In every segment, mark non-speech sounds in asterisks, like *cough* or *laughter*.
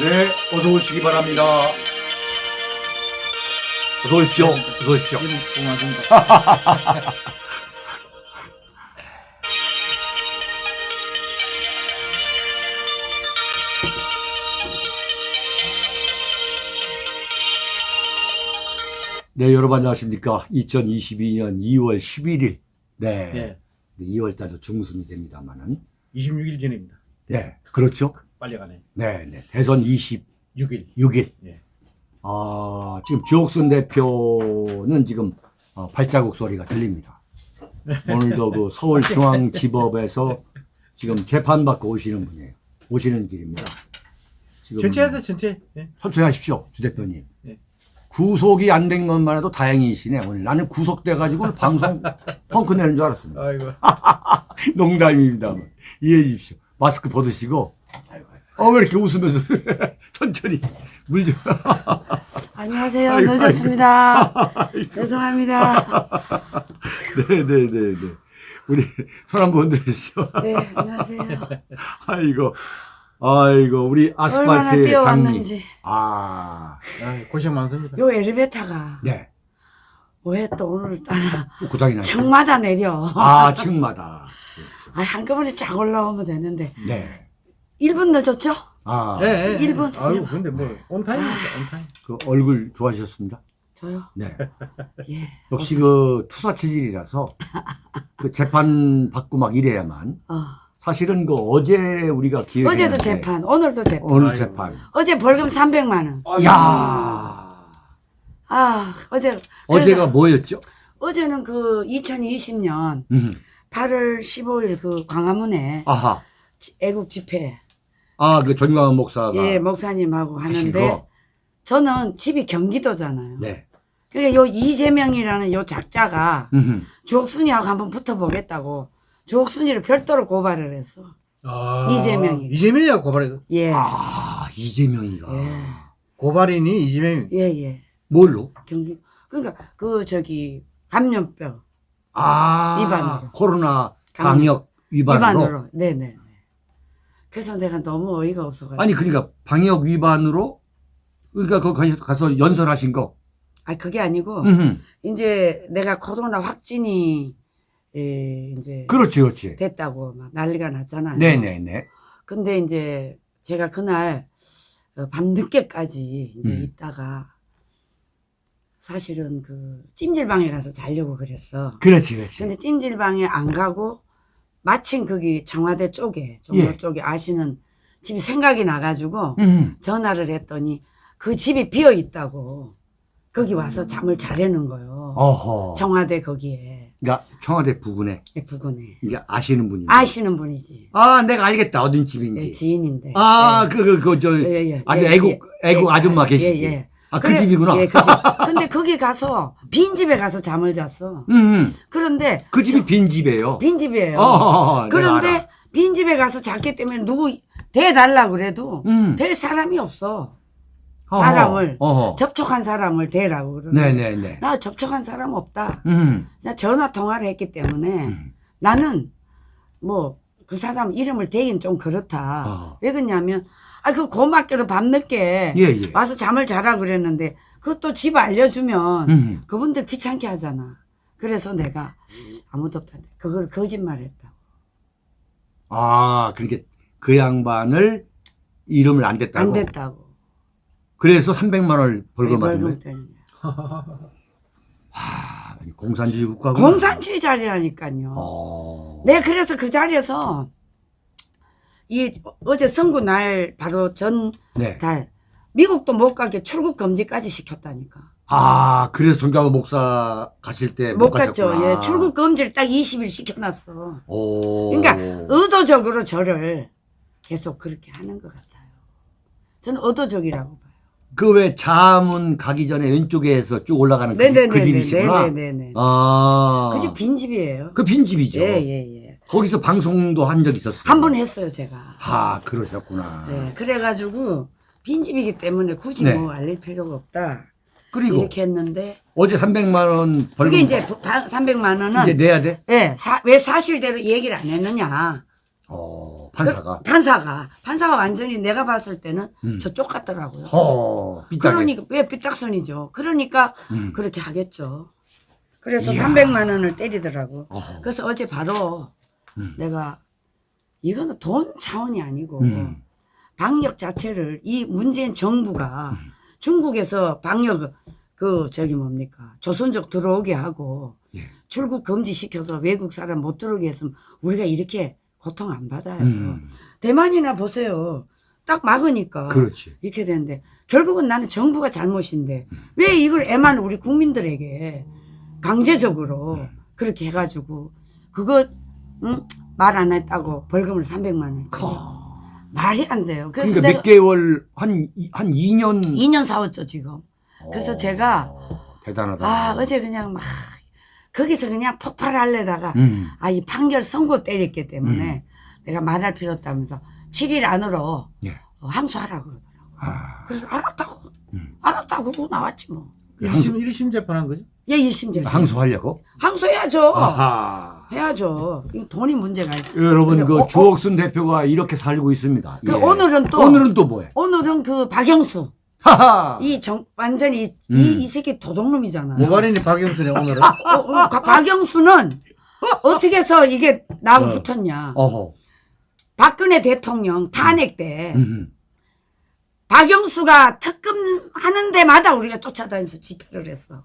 네, 어서 오시기 바랍니다. 어서 오십시오. 어서 오십시오. 네, 여러분 안녕하십니까. 2022년 2월 11일. 네. 예. 2월 달도 중순이 됩니다만은. 26일 전입니다. 네. 그렇죠. 빨리 가네. 네, 네. 대선 26일. 6일. 예. 아, 지금 주옥순 대표는 지금 어, 발자국 소리가 들립니다. *laughs* 오늘도 그 서울중앙지법에서 지금 재판받고 오시는 분이에요. 오시는 길입니다. 지금 전체. 예. 천천히 하십시오, 주 대표님. 예. 구속이 안 된 것만 해도 다행이시네, 오늘. 나는 구속돼가지고 방송 *laughs* 펑크 내는 줄 알았습니다. 아이고. *laughs* 농담입니다. 이해해 주십시오. 마스크 벗으시고. 어, 왜 이렇게 웃으면서 *laughs* 천천히 물 좀. 안녕하세요. 아이고, 늦었습니다. 죄송합니다. 네 네 네 네. *laughs* 우리 손 한번 들으시죠. 네, 안녕하세요. *laughs* 아이고, 아이고, 우리 얼마나 아스팔트 장미. 뛰어왔는지. 아, 아, 고생 많습니다. 요 엘리베이터가 네. 왜 또 오늘 따라 고장이 났죠. 층마다 내려. 아, 층마다. 그렇죠. 아, 한꺼번에 쫙 올라오면 되는데. 네. 1분 늦었죠? 아, 예, 예. 일본 아유, 전혀. 근데 뭐, 온타임입니다, 온타임. 그 얼굴 좋아지셨습니다. 저요? 네. 예. 역시 그 투사 체질이라서 그 재판 받고 막 이래야만 어. 사실은 그 어제 우리가 기획 어제도 재판, 오늘도 재판. 오늘 아이고. 재판. 어제 벌금 300만 원. 야 아, 어제. 어제가 뭐였죠? 어제는 그 2020년 음. 8월 15일 그 광화문에 아하. 애국 집회. 아, 그 전광훈 목사가 예, 목사님하고 하는데 거. 저는 집이 경기도잖아요. 네. 그러니까 요 이재명이라는 요 작자가 음. 주옥순이하고 한번 붙어보겠다고 주옥순이를 별도로 고발을 했어. 아, 이재명이. 이재명이야, 고발이. 예. 아, 이재명이가 예. 고발인이 이재명. 예, 예. 뭘로? 경기. 그러니까 그 저기 감염병 아, 위반으로. 코로나. 방역 위반으로. 위반으로. 네, 네. 그래서 내가 너무 어이가 없어가지고. 아니 그러니까 방역 위반으로 그러니까 거기 가서 연설하신 거. 아니, 그게 아니고 음. 이제 내가 코로나 확진이 예, 이제 그렇지, 그렇지. 됐다고 막 난리가 났잖아요. 네, 네, 네. 근데 이제 제가 그날 어, 밤늦게까지 이제 음. 있다가 사실은 그 찜질방에 가서 자려고 그랬어. 그렇지, 그렇지. 근데 찜질방에 안 가고 마침 거기 청와대 쪽에 종로 예. 쪽에 아시는 집이 생각이 나가지고 음. 전화를 했더니 그 집이 비어 있다고 거기 와서 잠을 자려는 거요. 어허. 청와대 거기에 그러니까 청와대 부근에 부근에 이제 아시는 분이. 아시는 분이지. 아, 내가 알겠다. 어딘 집인지. 예, 지인인데. 아, 예. 그, 그, 그, 저, 예, 예, 아주 예, 애국, 예, 애국 예, 아줌마 예, 계시지. 아, 그 그래, 집이구나. 예, 그 집. 근데 거기 가서 빈 집에 가서 잠을 잤어. 음, 음. 그런데 그 집이 빈 집이에요. 빈 집이에요. 어, 어, 어, 내가 그런데 알아. 빈 집에 가서 잤기 때문에 누구 대달라 그래도 음. 될 사람이 없어. 사람을 어허. 접촉한 사람을 대라고 그러는데 네네네. 나 접촉한 사람 없다. 음. 나 전화 통화를 했기 때문에 음. 나는 뭐 그 사람 이름을 대긴 좀 그렇다. 어. 왜 그러냐면 아 그 고맙게도 밤늦게 예, 예. 와서 잠을 자라 그랬는데 그것도 집 알려주면 음. 그분들 귀찮게 하잖아. 그래서 내가 아무도 없다. 그걸 거짓말했다고. 아, 그렇게 그 양반을 이름을 안 댔다고? 안 됐다고. 그래서 300만 원을 벌금 네, 벌금 거예요? 아, *laughs* 아니, 공산주의 국가고. 공산주의 자리라니까요. 어. 내가 그래서 그 자리에서 이 어제 선거 날 바로 전 네. 달 미국도 못 가게 출국 금지까지 시켰다니까. 아, 그래서 정강호 목사 가실 때못못 갔죠. 예, 출국 금지를 딱 20일 시켜놨어. 오. 그러니까 의도적으로 저를 계속 그렇게 하는 것 같아요. 저는 의도적이라고 봐요. 그 왜 자문 가기 전에 왼쪽에서 쭉 올라가는 그, 네네네. 그 집이시구나. 네네네. 아. 그 집 빈집이에요. 그 빈집이죠. 예, 예, 예. 거기서 방송도 한 적 있었어요. 한 번 했어요, 제가. 아, 그러셨구나. 네, 그래가지고 빈집이기 때문에 굳이 네. 뭐 알릴 필요가 없다. 그리고 이렇게 했는데 어제 300만 원 벌금 그게 이제 300만 원은 이제 내야 돼? 예, 사, 왜 사실대로 얘기를 안 했느냐. 어, 판사가. 그, 판사가 판사가 완전히 내가 봤을 때는 음. 저쪽 같더라고요. 허, 삐딱해. 그러니까 왜 삐딱선이죠. 그러니까 음. 그렇게 하겠죠. 그래서 이야. 300만 원을 때리더라고. 어허. 그래서 어제 바로 음. 내가 이거는 돈 차원이 아니고 음. 방역 자체를 이 문재인 정부가 음. 중국에서 방역 그 저기 뭡니까 조선족 들어오게 하고 예. 출국 금지시켜서 외국 사람 못 들어오게 했으면 우리가 이렇게 고통 안 받아요. 음. 대만이나 보세요. 딱 막으니까 그렇지. 이렇게 되는데 결국은 나는 정부가 잘못인데 왜 이걸 애만 우리 국민들에게 강제적으로 그렇게 해가지고 그거 응? 말 안 했다고 벌금을 300만 원 말이 안 돼요. 그래서 그러니까 몇 개월, 한, 이- 한 2년. 2년 사왔죠 지금. 그래서 어, 제가 대단하다. 아 어제 그냥 막 거기서 그냥 폭발하려다가 음. 아이 판결 선고 때렸기 때문에 내가 말할 필요 없다면서 7일 안으로 예. 어, 항소하라 그러더라고. 아, 그래서 알았다고 음. 알았다고 그러고 나왔지 뭐. 1심, 1심 재판한 거지? 예, 1심제. 항소하려고? 항소해야죠. 아하. 해야죠. 이 돈이 문제가 있어. 여러분, 근데 그 어, 어, 주옥순 대표가 이렇게 살고 있습니다. 그 예. 오늘은 또 오늘은 또 뭐해? 오늘은 그 박영수 하하. 이정 완전히 이, 음. 이, 이 새끼 도둑놈이잖아요. 고발인이 박영순이 오늘은? 어, 어, 가- 박영수는 어떻게 해서 이게 나하고 어. 붙었냐? 어허. 박근혜 대통령 탄핵 때 음. 박영수가 특검 하는 데마다 우리가 쫓아다니면서 집회를 했어.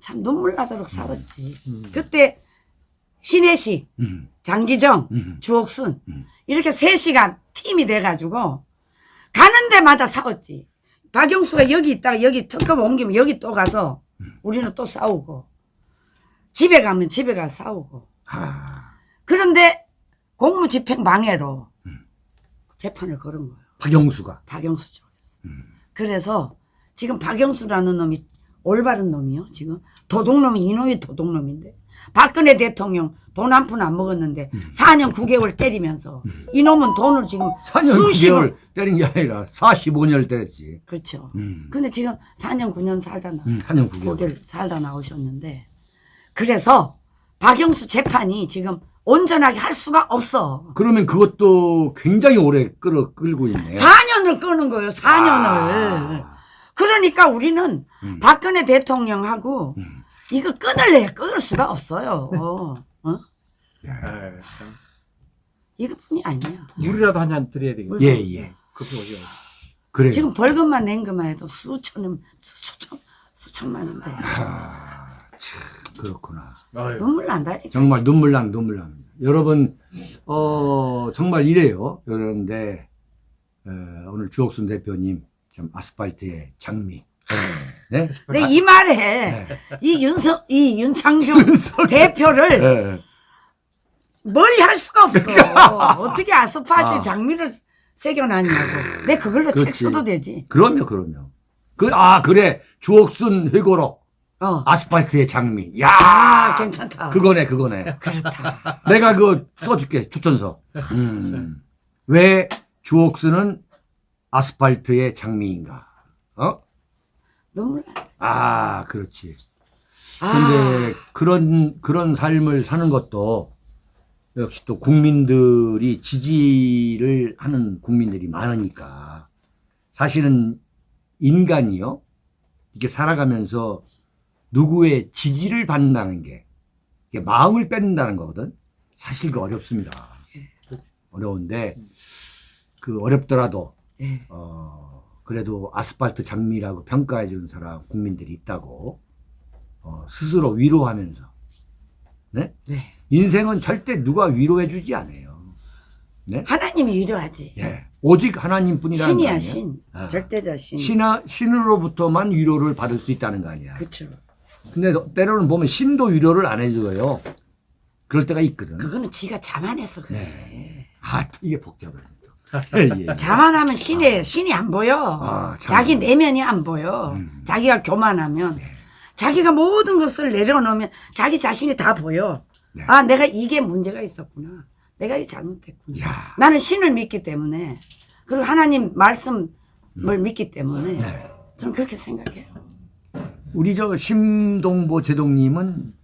참 눈물 나도록 싸웠지. 음. 그때 신혜식, 음. 장기정, 음. 주옥순 음. 이렇게 셋이가 팀이 돼가지고 가는 데마다 싸웠지. 박영수가 여기 있다가 여기 특검 옮기면 여기 또 가서 우리는 또 싸우고 집에 가면 집에 가서 싸우고 아. 그런데 공무집행 방해로 음. 재판을 걸은 거예요. 박영수가. 박영수 쪽에서. 음. 그래서 지금 박영수라는 놈이 올바른 놈이요. 지금 도둑놈이 이놈이 도둑놈인데 박근혜 대통령 돈 한 푼 안 먹었는데 4년 9개월 때리면서 이놈은 돈을 지금 4년 수십억 9개월 때린 게 아니라 45년을 때렸지. 그렇죠. 음. 근데 지금 4년 9년 살다 나 음, 4년 9개월. 고개를 살다 나오셨는데 그래서 박영수 재판이 지금 온전하게 할 수가 없어. 그러면 그것도 굉장히 오래 끌어 끌고 있네요. 4년을 끄는 거예요. 4년을. 아. 그러니까 우리는 음. 박근혜 대통령하고 음. 이거 끊을래 끊을 수가 없어요. 어? 아유, 참. 이것뿐이 아니야. 물이라도 한 잔 드려야 되겠네. 예, 예. 커피 오죠. 그래요. 지금 벌금만 낸 것만 해도 수천 수천 수천만 원대. 아, 참, 그렇구나. 아유. 눈물 난다. 정말 눈물 난 눈물 납니다. 여러분, 어, 정말 이래요. 그런데, 어, 오늘 주옥순 대표님, 참 아스팔트의 장미. *laughs* 네? 내이 말에 네. 이 윤석 이 윤창중 *laughs* 대표를 예. 멀리 할 수가 없어. 어떻게 아스팔트 아. 장미를 새겨놨냐고. 내 그걸로 책 그렇지. 써도 되지. 그럼요, 그럼요. 그, 아, 그래. 주옥순 회고록. 어. 아스팔트의 장미. 야 아, 괜찮다. 그거네, 그거네. 그렇다. 내가 그거 써줄게, 추천서. 음. 왜 주옥순은 아스팔트의 장미인가? 어? 눈물 난다. 아, 그렇지. 아, 근데 그런, 그런 삶을 사는 것도 역시 또 국민들이 지지를 하는 국민들이 많으니까 사실은 인간이요. 이렇게 살아가면서 누구의 지지를 받는다는 게 마음을 뺏는다는 거거든. 사실 그 어렵습니다. 어려운데 그 어렵더라도 예. 어, 그래도 아스팔트 장미라고 평가해 주는 사람 국민들이 있다고 어, 스스로 위로하면서 네? 네. 인생은 절대 누가 위로해 주지 않아요. 네? 하나님이 위로하지. 예. 오직 하나님뿐이라는 거 신이야? 신. 아. 절대자 신. 신하, 신으로부터만 위로를 받을 수 있다는 거 아니야. 그렇죠. 근데 때로는 보면 신도 위로를 안 해줘요. 그럴 때가 있거든. 그거는 지가 자만해서 그래. 네. 아, 또 이게 복잡해. 예, 예. 자만하면 신이 신이 안 보여. 아, 참. 자기 내면이 안 보여. 음. 자기가 교만하면 자기가 모든 것을 내려놓으면 자기 자신이 다 보여. 네. 아, 내가 이게 문제가 있었구나. 내가 이 잘못했구나. 야. 나는 신을 믿기 때문에 그리고 하나님 말씀을 믿기 때문에 음. 네. 저는 그렇게 생각해요. 우리 저 심동보 제동님은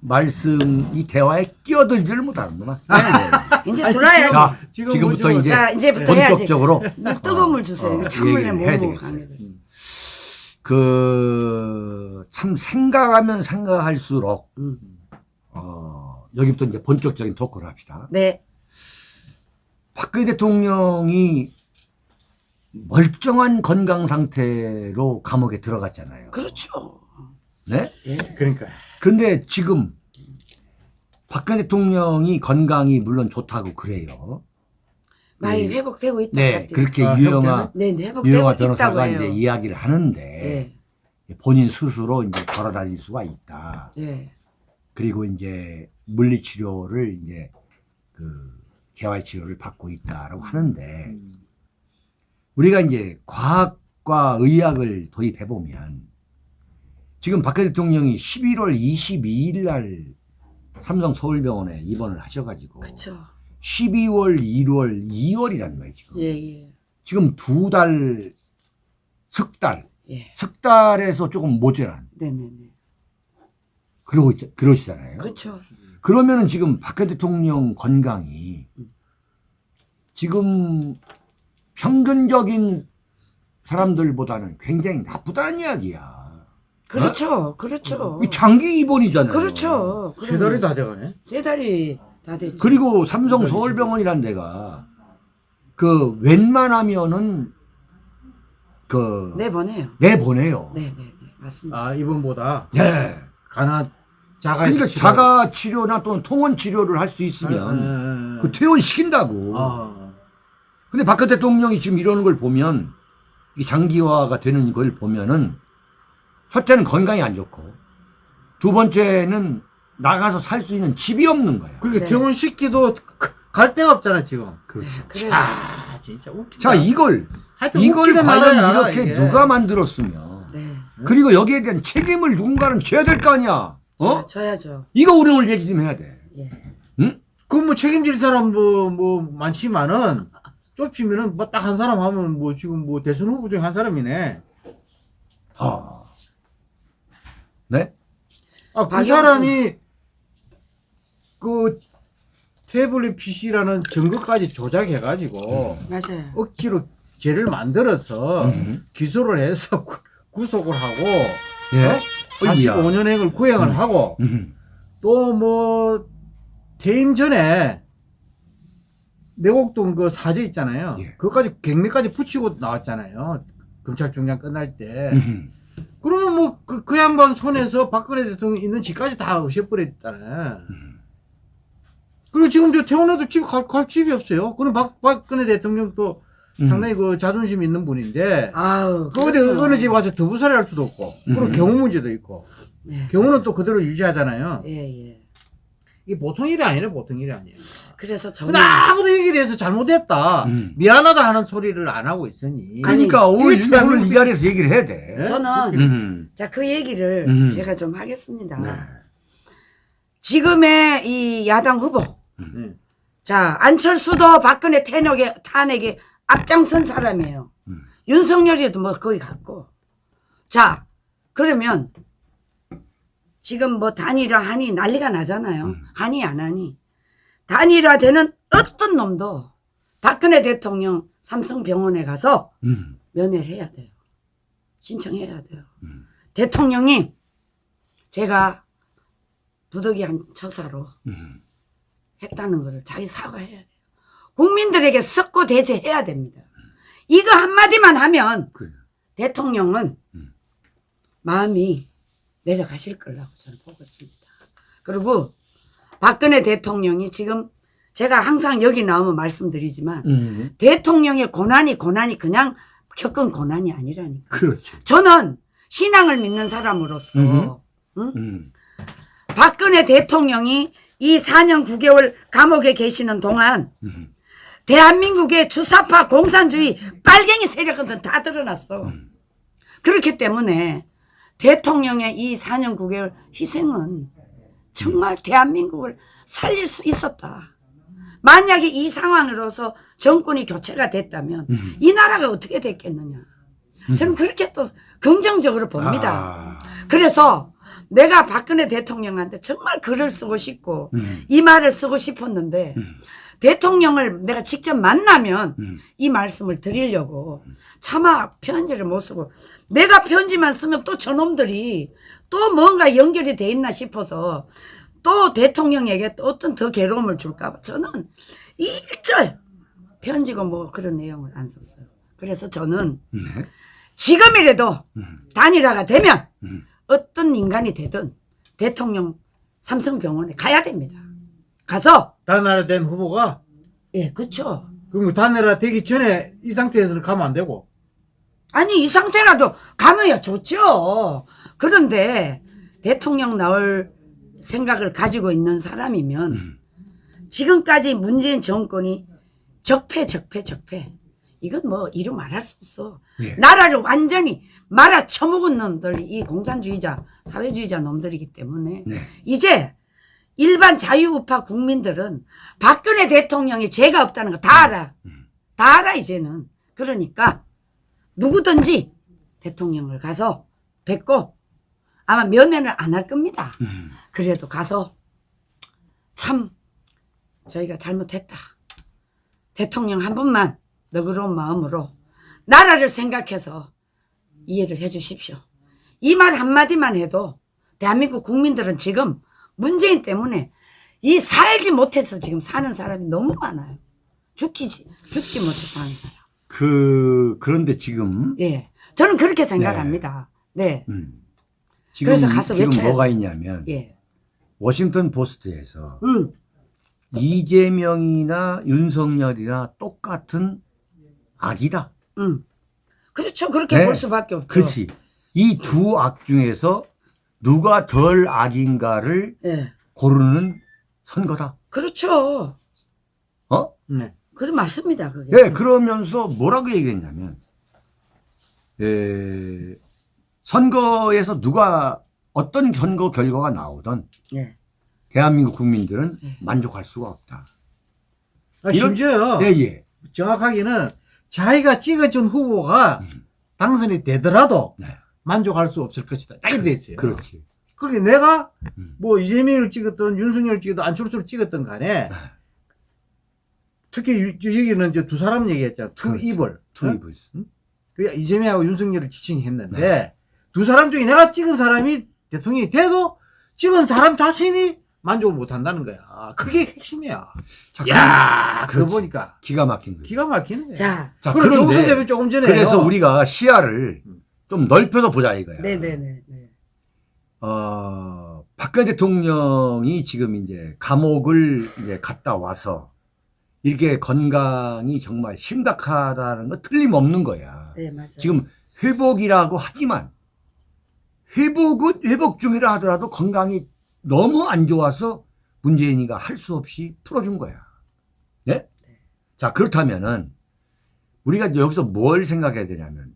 말씀 이 대화에 끼어들지를 못하는구나. 네, 네. 이제 아니, 들어야지. 자, 지금 지금부터? 이제 자, 이제부터 해야지. 본격적으로 물 뜨거운 물 주세요. 어, 찬물에 먹어. 되겠어요. 강력을. 그참 생각하면 생각할수록 음. 어, 여기부터 이제 본격적인 토크를 합시다. 네. 박근혜 대통령이 멀쩡한 건강 상태로 감옥에 들어갔잖아요. 그렇죠. 네? 그러니까 근데 지금 박근혜 대통령이 건강이 물론 좋다고 그래요. 많이 네. 회복되고 있다. 네. 그렇게 아, 유영아 네, 네, 유영아 변호사가. 이제 이야기를 하는데 네, 본인 스스로 이제 걸어 다닐 수가 있다. 네, 그리고 이제 물리 치료를 이제 그 재활 치료를 받고 있다라고 하는데 음. 우리가 이제 과학과 의학을 도입해 보면 지금 박근혜 대통령이 11월 22일 날 삼성 서울병원에 입원을 하셔가지고 그렇죠. 12월, 1월, 2월이란 말이에요. 지금 예, 예, 지금 두 달, 석 달, 예. 석 달에서 조금 모자란 네, 네, 네. 그러고 있, 그러시잖아요. 그렇죠. 그러면은 지금 박근혜 대통령 건강이 지금 평균적인 사람들보다는 굉장히 나쁘다는 이야기야. 그렇죠. 그렇죠. 이 장기 입원이잖아요. 그렇죠. 세 달이 다 돼가네. 세 달이 다 됐죠. 그리고 삼성 서울병원이란 데가 그 웬만하면은 그 내보내요. 내보내요. 네, 네, 네. 맞습니다. 아 이번보다 네. 가나 자가 그러니까 자가 치료나 또는 통원 치료를 할 수 있으면 그 퇴원 시킨다고. 아, 근데 박근혜 대통령이 지금 이러는 걸 보면 이 장기화가 되는 걸 보면은 첫째는 건강이 안 좋고 두 번째는 나가서 살 수 있는 집이 없는 거야. 그러니까 네. 퇴원 시키도 갈 데가 없잖아 지금. 그렇죠. 그래요. 아 진짜 웃기다. 자 이걸 하여튼 이걸 과연 이렇게 이게. 누가 만들었으면 네. 그리고 여기에 대한 책임을 누군가는 져야 될 거 아니야. 어? 저, 저야죠. 이거 우리 오늘 얘기 좀 해야 돼. 예. 응? 그뭐 책임질 사람 뭐, 뭐 많지만은 좁히면은 뭐 딱 한 사람 하면 뭐 지금 뭐 대선 후보 중에 한 사람이네. 아. 네? 아 그. 사람이 그 태블릿 PC라는 증거까지 조작해가지고 맞아요. 억지로 죄를 만들어서 음. 기소를 해서 *laughs* 구, 구속을 하고 예. 어? 45년행을 구형을 하고 음. 또뭐 퇴임 전에 내곡동 그 사저 있잖아요. 예. 그것까지 갱매까지 붙이고 나왔잖아요. 검찰 중장 끝날 때. 음. 그러면 뭐 그 그 양반 손에서 박근혜 대통령 있는 집까지 다 없애버렸다네. 그리고 지금 저 태원에도 집 갈, 갈 집이 없어요. 그럼 박, 박근혜 대통령도 음. 상당히 그 자존심 있는 분인데 아우. 그 어디 그렇죠. 어느 집 와서 두부살이 할 수도 없고 그리고 음. 경우 문제도 있고 네. 경우는 또 그대로 유지하잖아요. 예, 예. 이게 보통 일이 아니네 보통 일이 아니에요. 그래서 정말 아무도 여기에 대해서 잘못했다 음. 미안하다 하는 소리를 안 하고 있으니 그러니까 오늘, 이게 오늘 이 자리에서 얘기를 해야 돼. 네? 저는 음. 자, 그 얘기를 음. 제가 좀 하겠습니다. 네. 지금의 이 야당 후보. 네. 자, 안철수도 박근혜 탄핵에, 탄핵에 앞장선 사람이에요. 음. 윤석열이도 뭐 거기 갔고. 자, 그러면 지금 뭐 단일화 하니 난리가 나잖아요. 음. 하니 안 하니. 단일화 되는 어떤 놈도 박근혜 대통령 삼성병원에 가서 음. 면회를 해야 돼요. 신청해야 돼요. 음. 대통령님, 제가 부득이한 처사로 음. 했다는 것을 자기 사과해야 돼요. 국민들에게 썩고 대제해야 됩니다. 이거 한마디만 하면 그래. 대통령은 음. 마음이 내려가실 거라고 저는 보고 있습니다. 그리고 박근혜 대통령이 지금 제가 항상 여기 나오면 말씀드리지만 음. 대통령의 고난이 고난이 그냥 겪은 고난이 아니라니까. 그렇죠. 저는 신앙을 믿는 사람으로서 음흠. 응? 음. 박근혜 대통령이 이 4년 9개월 감옥에 계시는 동안 음. 대한민국의 주사파 공산주의 빨갱이 세력은 다 드러났어. 그렇기 때문에 대통령의 이 4년 9개월 희생은 정말 대한민국을 살릴 수 있었다. 만약에 이 상황으로서 정권이 교체가 됐다면 음. 이 나라가 어떻게 됐겠느냐. 저는 그렇게 또 긍정적으로 봅니다. 아. 그래서 내가 박근혜 대통령한테 정말 글을 쓰고 싶고 음. 이 말을 쓰고 싶었는데 음. 대통령을 내가 직접 만나면 음. 이 말씀을 드리려고 차마 편지를 못 쓰고 내가 편지만 쓰면 또 저놈들이 또 뭔가 연결이 돼 있나 싶어서 또 대통령에게 또 어떤 더 괴로움을 줄까 봐 저는 일절 편지고 뭐 그런 내용을 안 썼어요. 그래서 저는 네. 지금이라도 음. 단일화가 되면 음. 어떤 인간이 되든 대통령 삼성병원에 가야 됩니다. 가서 단나라 된 후보가 예, 그쵸. 그럼 단나라 되기 전에 이 상태에서는 가면 안 되고 아니 이 상태라도 가면야 좋죠. 그런데 대통령 나올 생각을 가지고 있는 사람이면 음. 지금까지 문재인 정권이 적폐 적폐 적폐 이건 뭐 이루 말할 수 없어. 예. 나라를 완전히 말아 처먹은 놈들이 이 공산주의자 사회주의자 놈들이기 때문에 네. 이제 일반 자유우파 국민들은 박근혜 대통령이 죄가 없다는 거 다 알아. 음. 다 알아 이제는. 그러니까 누구든지 대통령을 가서 뵙고 아마 면회를 안할 겁니다. 음. 그래도 가서 참 저희가 잘못했다. 대통령 한 분만 너그러운 마음으로 나라를 생각해서 이해를 해 주십시오. 이 말 한마디만 해도 대한민국 국민들은 지금 문재인 때문에 이 살지 못해서 지금 사는 사람이 너무 많아요. 죽기, 죽지 못해 사는 사람. 그 그런데 지금 예. 저는 그렇게 생각합니다. 네. 음. 지금 그래서 가서 지금 외쳐야 뭐가 있냐면 예. 워싱턴 포스트에서 음. 이재명이나 윤석열이나 똑같은 악이다. 음. 그렇죠. 그렇게 네. 볼 수밖에 없죠. 그렇지. 이 두 악 중에서 누가 덜 악인가를 예. 고르는 선거다. 그렇죠. 어? 네. 그래 맞습니다. 그게. 네, 그러면서 뭐라고 얘기했냐면, 에, 선거에서 누가 어떤 선거 결과가 나오던 예. 대한민국 국민들은 네. 만족할 수가 없다. 아, 이런- 심지어 예, 예. 정확하게는 자기가 찍어준 후보가 당선이 되더라도 네. 만족할 수 없을 것이다. 딱 이렇게 돼 있어요. 그렇지. 그러니까 내가 음. 뭐 이재명을 찍었던 윤석열을 찍었던 안철수를 찍었던 간에 특히 유- 여기는 이제 두 사람 얘기했잖아. two 그렇죠. evil. two evil. 그 이재명하고 윤석열을 지칭했는데 두 사람 중에 내가 찍은 사람이 대통령이 돼도 찍은 사람 자신이 만족을 못 한다는 거야. 그게 핵심이야. 자, 야, 그거 그렇지. 보니까 기가 막힌 거예요. 기가 막히는 거야. 자. 자, 그럼 조선 대표 조금 전에 그래서 우리가 시야를 좀 넓혀서 보자 이거야. 네네네. 네. 어, 박근혜 대통령이 지금 이제 감옥을 이제 갔다 와서 이렇게 건강이 정말 심각하다는 거 틀림없는 거야. 네, 맞아요. 지금 회복이라고 하지만 회복은 회복 중이라 하더라도 건강이 너무 안 좋아서 문재인이가 할 수 없이 풀어준 거야. 네? 자, 그렇다면은 우리가 여기서 뭘 생각해야 되냐면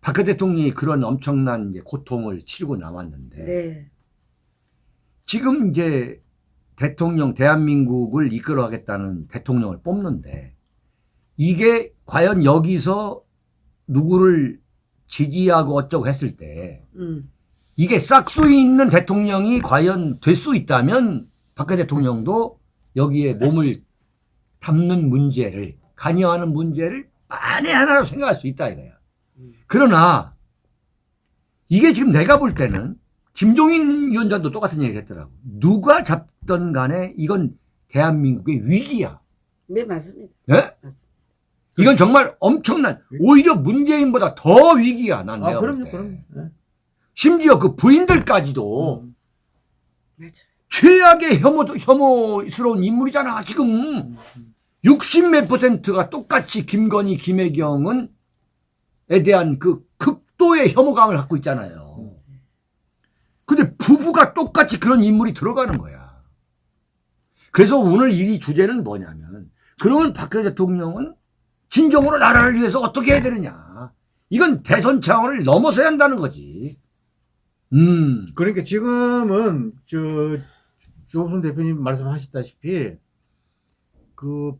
박근혜 대통령이 그런 엄청난 이제 고통을 치르고 나왔는데 네. 지금 이제 대통령 대한민국을 이끌어가겠다는 대통령을 뽑는데 이게 과연 여기서 누구를 지지하고 어쩌고 했을 때 음. 이게 싹수 있는 대통령이 과연 될 수 있다면 박근혜 대통령도 여기에 몸을 담는 문제를 관여하는 문제를 만에 하나로 생각할 수 있다 이거야. 그러나 이게 지금 내가 볼 때는 김종인 위원장도 똑같은 얘기 했더라고. 누가 잡던 간에 이건 대한민국의 위기야. 네, 맞습니다. 예? 맞습니다. 이건 정말 엄청난 오히려 문재인보다 더 위기야 난 아, 내가 볼 그럼요, 때. 그럼요. 네. 심지어 그 부인들까지도 음. 최악의 혐오, 혐오스러운 인물이잖아, 지금. 60 몇 퍼센트가 똑같이 김건희, 김혜경은, 에 대한 그 극도의 혐오감을 갖고 있잖아요. 근데 부부가 똑같이 그런 인물이 들어가는 거야. 그래서 오늘 이 주제는 뭐냐면, 그러면 박근혜 대통령은 진정으로 나라를 위해서 어떻게 해야 되느냐. 이건 대선 차원을 넘어서야 한다는 거지. 음. 그러니까 지금은 저 조선 대표님 말씀하셨다시피 그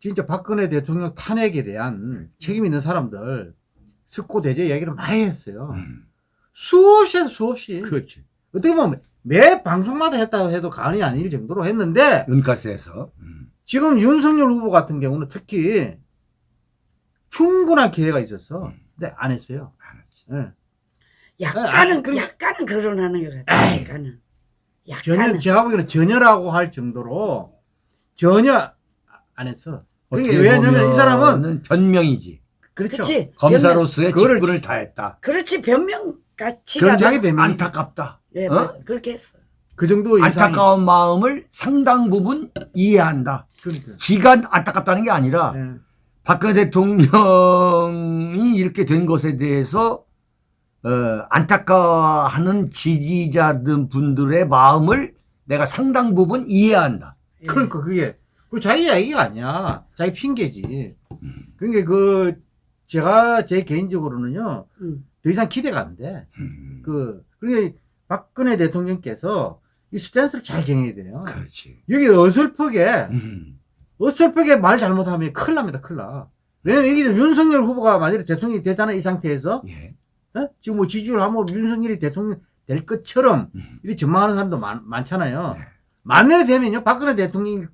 진짜 박근혜 대통령 탄핵에 대한 책임 있는 사람들 석고 대제 이야기를 많이 했어요. 음. 수없이 해서 수없이. 그렇지. 어떻게 보면 매 방송마다 했다고 해도 과언이 아닐 정도로 했는데 은가스에서. 음. 지금 윤석열 후보 같은 경우는 특히 충분한 기회가 있었어. 근데 안 했어요. 예. 약간은 아, 그럼- 약간은 거론하는 것 같아. 약간은. 전혀 약간은. 제가 보기에는 전혀라고 할 정도로 전혀 안 했어. 그러니까 어떻게 왜냐면 이 사람은 변명이지. 그렇죠. 그렇지. 변명, 검사로서의 그거를 직분을 다했다. 그렇지 변명 그런 자기 변명 안타깝다. 예, 어? 맞아. 그렇게 했어. 그 정도 이상 안타까운 마음을 상당 부분 이해한다. 그러니까. 지가 안타깝다는 게 아니라 예. 박근혜 대통령이 이렇게 된 것에 대해서 어, 안타까워하는 지지자들 분들의 마음을 내가 상당 부분 이해한다. 예. 그러니까 그게 그 자기 얘기가 아니야. 자기 핑계지. 그러니까 그 제가 제 개인적으로는요 음. 더 이상 기대가 안 돼. 음, 그 그러니까 박근혜 대통령께서 이 스탠스를 잘 정해야 돼요. 그렇지. 여기 어설프게 음, 어설프게 말 잘못하면 큰일 납니다. 큰일 나. 왜냐면 이게 윤석열 후보가 만약에 대통령이 되잖아 이 상태에서 예. 어? 지금 뭐 지지율 하면 윤석열이 대통령 될 것처럼 음. 이렇게 전망하는 사람도 많, 많잖아요. 네. 만년에 되면요 박근혜 대통령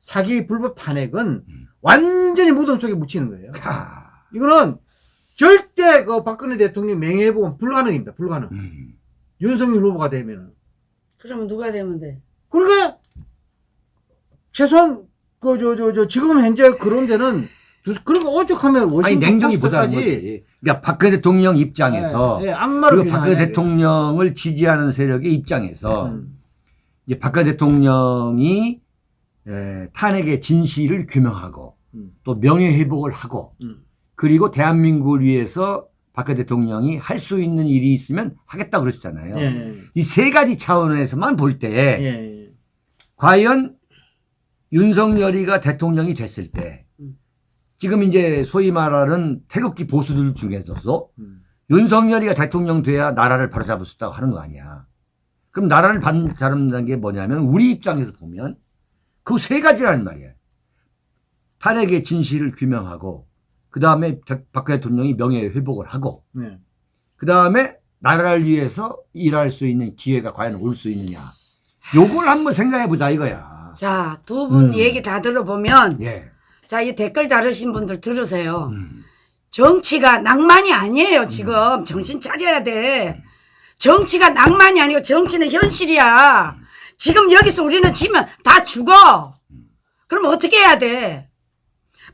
사기 불법 탄핵은 음. 완전히 무덤 속에 묻히는 거예요. 하, 이거는 절대 그 박근혜 대통령 명예회복은 불가능입니다. 불가능. 음. 윤석열 후보가 되면은. 그러면 누가 되면 돼? 그러니까 최소한 그 저 저 저 지금 현재 그런 데는 두- 그런 거 오죽하면 아니 워싱턴 냉정히 포스트까지 거지. 그러니까 박근혜 대통령 입장에서 예, 예, 악마를 그리고 박근혜 비난하냐, 대통령을 지지하는 세력의 입장에서 음. 이제 박근혜 대통령이 에, 탄핵의 진실을 규명하고 음. 또 명예 회복을 하고 음. 그리고 대한민국을 위해서 박근혜 대통령이 할 수 있는 일이 있으면 하겠다 그러셨잖아요. 예, 예, 이세 가지 차원에서만 볼때 예, 예. 과연 윤석열이가 대통령이 됐을 때 음. 지금 이제 소위 말하는 태극기 보수들 중에서도 음. 윤석열이가 대통령 돼야 나라를 바로잡을 수 있다고 하는 거 아니야. 그럼 나라를 바로잡는 게 뭐냐면 우리 입장에서 보면 그 세 가지라는 말이야. 탄핵의 진실을 규명하고 그 다음에 박근혜 대통령이 명예 회복을 하고 네. 그 다음에 나라를 위해서 일할 수 있는 기회가 과연 올 수 있느냐. 요걸 한번 생각해 보자 이거야. 자, 두분 음. 얘기 다 들어보면 예. 자, 이 댓글 다루신 분들 들으세요. 음. 정치가 낭만이 아니에요, 지금. 정신 차려야 돼. 정치가 낭만이 아니고 정치는 현실이야. 지금 여기서 우리는 지면 다 죽어. 그럼 어떻게 해야 돼?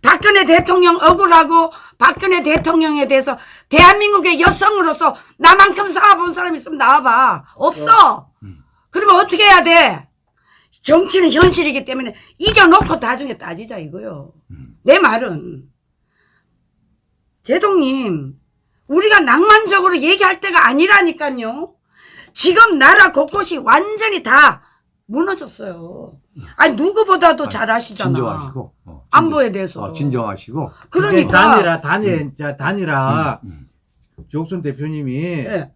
박근혜 대통령 억울하고 박근혜 대통령에 대해서 대한민국의 여성으로서 나만큼 싸워본 사람 있으면 나와봐. 없어. 그러면 어떻게 해야 돼? 정치는 현실이기 때문에 이겨놓고 나중에 따지자 이거요. 내 말은 제동님 우리가 낭만적으로 얘기할 때가 아니라니까요. 지금 나라 곳곳이 완전히 다 무너졌어요. 아니 누구보다도 잘 아시잖아. 진정하시고. 어, 안보에 대해서. 어, 진정하시고. 그러니까 단일화 단일 자 단일화 음. 조옥순 대표님이 예.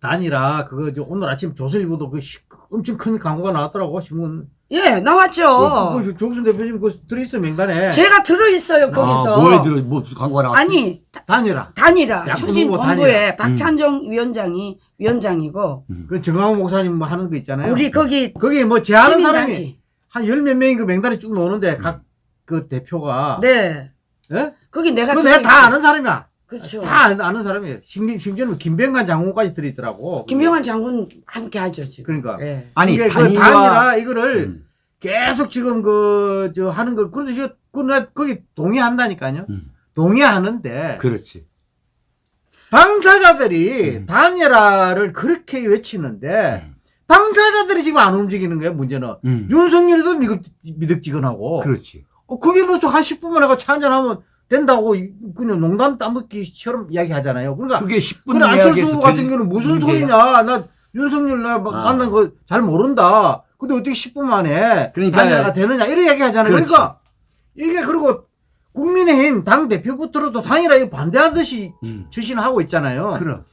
단일화 그거 저 오늘 아침 조선일보도 그 시- 엄청 큰 광고가 나왔더라고 신문. 예, 나왔죠. 그, 그 조옥순 대표님 그 들어있어 명단에 제가 들어있어요 거기서. 아, 뭐에 들어 뭐 광고가 나왔어? 아니 단일화. 단일화 추진 후보 본부에 박찬종 위원장이 위원장이고 그 정광훈 목사님 뭐 하는 거 있잖아요. 우리 거기 거기 뭐 제하는 사람이. 한 열 몇 명이 그 명단에 쭉 나오는데 각 그 대표가 네. 예? 거기 내가 그거 내가. 다 아는 사람이야. 그렇죠. 다 아는, 아는 사람이에요. 심, 심지어는 김병관 장군까지 들어있더라고. 김병환 장군 함께 하죠 지금. 그러니까. 예. 아니 이게 그 단일화 단일화 이거를 음. 계속 지금 그, 저, 하는 걸, 그런데 저, 그, 나 거기 동의한다니까요. 음. 동의하는데, 그렇지. 당사자들이 음. 단일화를 그렇게 외치는데, 당사자들이 지금 안 움직이는 거예요, 문제는. 음. 윤석열이도 미득, 미득지근하고. 그렇지. 어, 그게 뭐한 10분만 해가 차 한잔하면 된다고, 이- 그냥 농담 따먹기처럼 이야기 하잖아요. 그러니까, 그게 10분 그래, 안철수 같은 될 경우는 무슨 문제야. 소리냐. 나 윤석열 나 마- 아. 만난 거 잘 모른다. 근데 어떻게 10분 만에 그러니까- 단일화가 되느냐. 이런 얘기 하잖아요. 그렇지. 그러니까 이게 그리고 국민의힘 당 대표부터도 단일화에 반대하듯이 음. 추진하고 있잖아요. 그럼.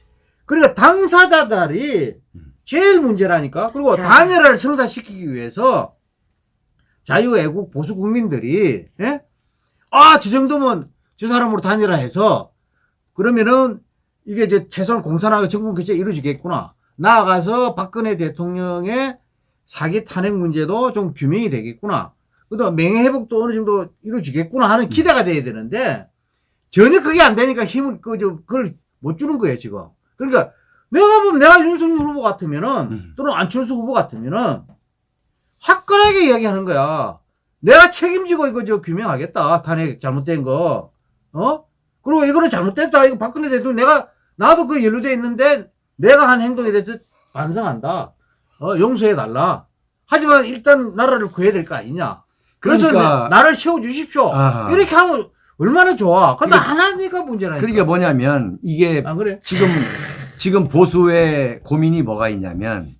그러니까 당사자들이 음. 제일 문제라니까. 그리고 자. 단일화를 성사시키기 위해서 자유애국 보수 국민들이 예? 아, 저 정도면 저 사람으로 단일화해서 그러면은 이게 이제 최소한 공산화가 정권 교체 이루어지겠구나. 나아가서 박근혜 대통령의 사기 탄핵 문제도 좀 규명이 되겠구나. 그다음 명예회복도 어느 정도 이루어지겠구나 하는 기대가 돼야 되는데 전혀 그게 안 되니까 힘을 그 저 그걸 못 주는 거예요 지금. 그러니까 내가 보면 내가 윤석열 후보 같으면은 음. 또는 안철수 후보 같으면은 화끈하게 이야기하는 거야. 내가 책임지고 이거 저 규명하겠다. 탄핵 잘못된 거. 어? 그리고 이거는 잘못됐다. 이거 박근혜 대통령 내가 나도 그 연루돼 있는데 내가 한 행동에 대해서 반성한다. 어, 용서해 달라. 하지만 일단 나라를 구해야 될 거 아니냐. 그래서 그러니까- 내- 나를 세워 주십시오. 아하. 이렇게 하면 얼마나 좋아. 근데 그러니까- 안 하니까 문제라니까. 그러니까 뭐냐면 이게 안 그래? 지금 지금 보수의 고민이 뭐가 있냐면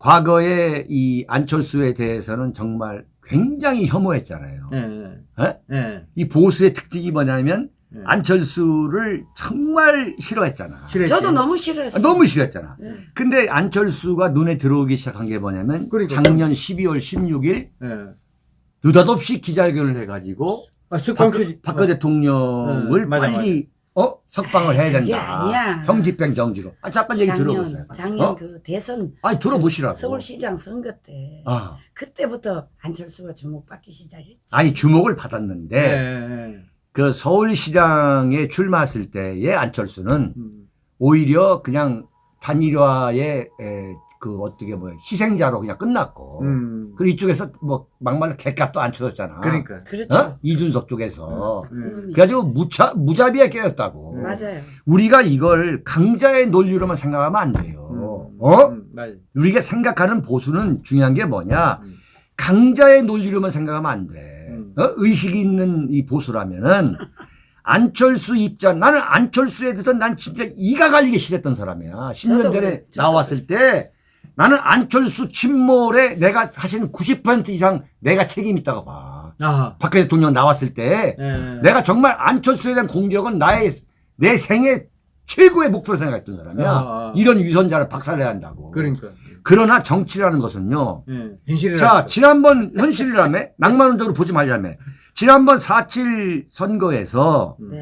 과거에 이 안철수에 대해서는 정말 굉장히 혐오했잖아요. 예? 예. 이 보수의 특징이 뭐냐면 예. 안철수를 정말 싫어했잖아. 싫어했지. 저도 너무 싫어했어요. 아, 너무 싫어했잖아. 예. 근데 안철수가 눈에 들어오기 시작한 게 뭐냐면 그러니까. 작년 12월 16일 예. 느닷없이 기자회견을 해가지고 아, 박. 박근혜 대통령을 어, 맞아, 빨리 어 석방을 해야 된다. 아니야. 형집행 정지로. 아 잠깐 얘기 들어보세요. 작년 작년 어? 그 대선 아니 들어보시라고. 서울시장 선거 때 아, 그때부터 안철수가 주목받기 시작했지. 아니 주목을 예, 받았는데 예. 그 서울시장에 출마했을 때의 안철수는 음. 오히려 그냥 단일화의 에, 그 어떻게 뭐 희생자로 그냥 끝났고 음. 그리고 이쪽에서 뭐 막말로 개값도 안 쳐줬잖아. 그러니까. 그렇죠. 어? 이준석 쪽에서. 예. 그래가지고 무차, 무자비에 깨였다고. 음. 맞아요. 우리가 이걸 강자의 논리로만 생각하면 안 돼요. 음. 어? 음, 맞아. 우리가 생각하는 보수는 중요한 게 뭐냐? 음. 강자의 논리로만 생각하면 안 돼. 음. 어? 의식이 있는 이 보수라면은 안철수 입장, 나는 안철수에 대해서 난 진짜 이가 갈리게 싫었던 사람이야. 10년 저도 전에 나왔을 때 나는 안철수 침몰에 내가 사실은 90% 이상 내가 책임 있다고 봐. 아하. 박근혜 대통령 나왔을 때 예. 내가 정말 안철수에 대한 공격은 나의 내 생애 최고의 목표로 생각했던 사람이야. 아, 아. 이런 위선자를 박살내야 한다고. 그러니까. 그러나 정치라는 것은요. 예. 현실이라. 자, 지난번 현실이라며 낭만운동으로 보지 말자며. 지난번 4.7 선거에서 네.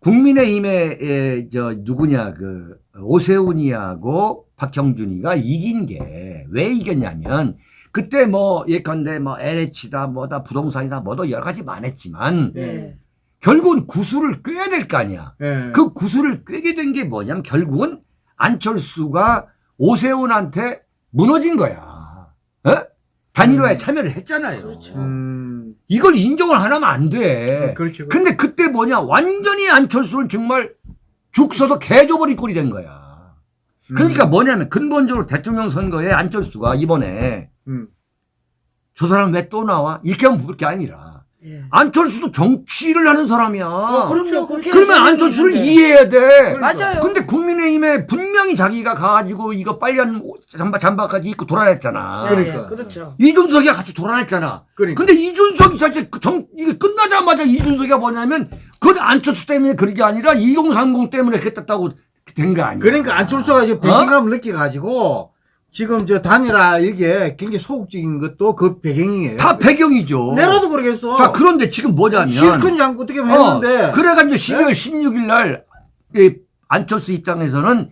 국민의힘의 에, 저 누구냐 그 오세훈이하고 박형준이가 이긴 게 왜 이겼냐면 그때 뭐 예컨대 뭐 LH다 뭐다 부동산이다 뭐도 여러 가지 많았지만 예. 네. 결국은 구수를 꿰야 될 거 아니야. 예. 그 구수를 꿰게 된 게 뭐냐면 결국은 안철수가 오세훈한테 무너진 거야. 어? 단일화에 음. 참여를 했잖아요. 그렇죠. 음. 이걸 인정을 안 하면 안 돼. 그렇죠. 근데 그때 뭐냐 완전히 안철수는 정말 죽 서도 개줘버린 꼴이 된 거야. 그러니까 음. 뭐냐면 근본적으로 대통령 선거에 안철수가 이번에 음. 저 사람 왜 또 나와? 이렇게 하면 볼게 아니라 예. 안철수도 정치를 하는 사람이야. 어, 그럼요. 국회 그러면 안철수를 있는데. 이해해야 돼. 그러니까. 맞아요. 근데 국민의힘에 분명히 자기가 가가지고 이거 빨간 옷, 잠바, 잠바까지 입고 돌아다녔잖아. 네, 그러니까. 그렇죠. 이준석이가 같이 돌아다녔잖아. 그러니까. 근데 이준석이 사실 그 정, 이게 끝나자마자 이준석이가 뭐냐면 그건 안철수 때문에 그런 게 아니라 2030 때문에 그랬다고 된 거 아니야. 그러니까 안철수가 이제 어? 배신감을 느껴가지고 지금 저 단일화 이게 굉장히 소극적인 것도 그 배경이에요. 다 배경이죠. 내라도 그러겠어. 자, 그런데 지금 뭐냐면. 실컷이 않고 어떻게 했는데. 네? 어, 그래가지고 12월 16일 날, 이 안철수 입장에서는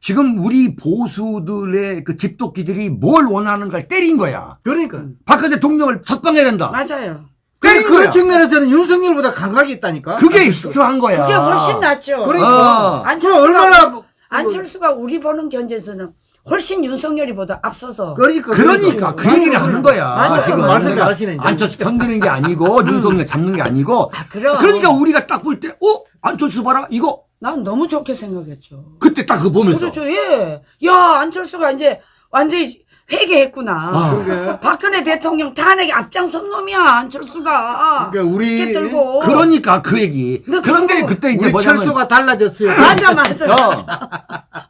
지금 우리 보수들의 그 집도끼들이 뭘 원하는가를 때린 거야. 그러니까. 박근혜 대통령을 석방해야 된다. 맞아요. 때린 그런 거야. 측면에서는 윤석열보다 감각이 있다니까. 그게 히트한 거야. 그게 훨씬 낫죠. 그러니까. 어. 안철수가 얼마나 안철수가 우리 보는 견제에서는 훨씬 윤석열이보다 앞서서 그러니까. 그러니까 그 얘기를 하는 거야. 맞아요. 지금 말씀 잘하시네. 안철수 편드는 게 아니고 윤석열 잡는 게 아니고. 아 그럼 그러니까 우리가 딱 볼 때, 어? 안철수 봐라 이거 난 너무 좋게 생각했죠. 그때 딱 그거 보면서. 그렇죠. 예. 야 안철수가 이제 완전히 회개했구나. 아. 박근혜 대통령 탄핵에 앞장선 놈이야 안철수가. 그러니까 우리. 그러니까 그 얘기. 그런데 그거 그때 이제 우리 철수가 달라졌어요. 맞아 맞아. 어.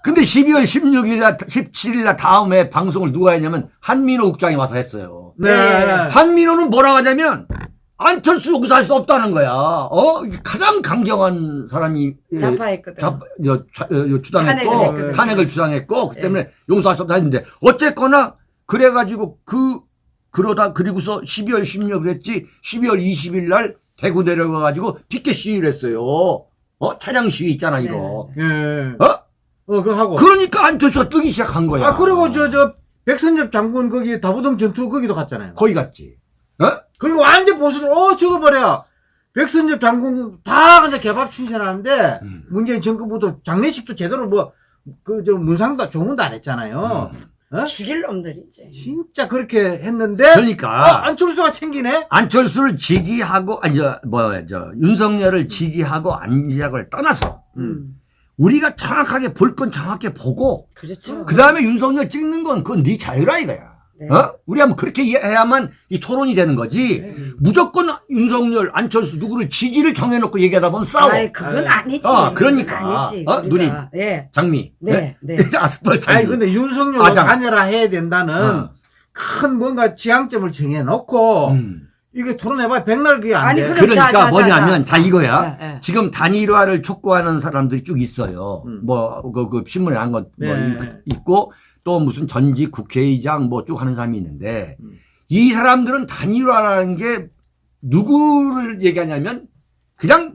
근데 12월 16일 날, 17일 날 다음에 방송을 누가 했냐면 한민호 국장이 와서 했어요. 네. 한민호는 뭐라고 하냐면 안철수 여기서 할 수 없다는 거야. 어? 이게 가장 강경한 사람이 예, 자파했거든. 자, 여, 여 주장했고 탄핵을. 탄핵을 주장했고 그 예. 때문에 용서할 수 없다 했는데 어쨌거나 그래가지고 그 그러다 그리고서 12월 16일 그랬지 12월 20일 날 대구 내려가가지고 피켓 시위를 했어요. 어 차량 시위 있잖아 이거. 예. 어? 어, 그거 하고. 그러니까 안철수가 뜨기 시작한 거야. 아, 그리고 저, 저, 백선엽 장군 거기 다부동 전투 거기도 갔잖아요. 거기 갔지. 어? 그리고 완전 보수들, 어, 저거 뭐야. 백선엽 장군 다 그냥 개밥 칭찬하는데, 음. 문재인 정부도 장례식도 제대로 뭐, 그, 저, 문상도, 조문도 안 했잖아요. 어? 죽일 놈들이지. 진짜 그렇게 했는데, 어, 그러니까 안철수가 챙기네? 안철수를 지지하고 아니 저 뭐 저 윤석열을 지지하고 안 지지하고를 떠나서 음. 우리가 정확하게 볼 건 정확하게 보고 그렇죠. 그 다음에 윤석열 찍는 건 그건 네 자유라 이거야. 네. 어? 우리 한번 그렇게 해야만 이 토론이 되는 거지. 네. 무조건 윤석열, 안철수 누구를 지지를 정해놓고 얘기하다 보면 싸워. 아이, 그건 아니지. 어, 그러니까. 아니지. 어. 누님. 예. 장미. 네, 네. *laughs* 아스팔 장미. 아니, 근데 윤석열로 아장. 다녀라 해야 된다는 어. 큰 뭔가 지향점을 정해놓고, 음. 이게 토론해봐야 백날 그게 안 아니, 돼. 그러니까 자, 자, 자, 뭐냐면 자, 자, 이거야. 예, 예. 지금 단일화를 촉구하는 사람들이 쭉 있어요. 음. 뭐, 그, 그 신문에 한건뭐 네. 있고 또 무슨 전직 국회의장 뭐 쭉 하는 사람이 있는데 음. 이 사람들은 단일화라는 게 누구를 얘기하냐면 그냥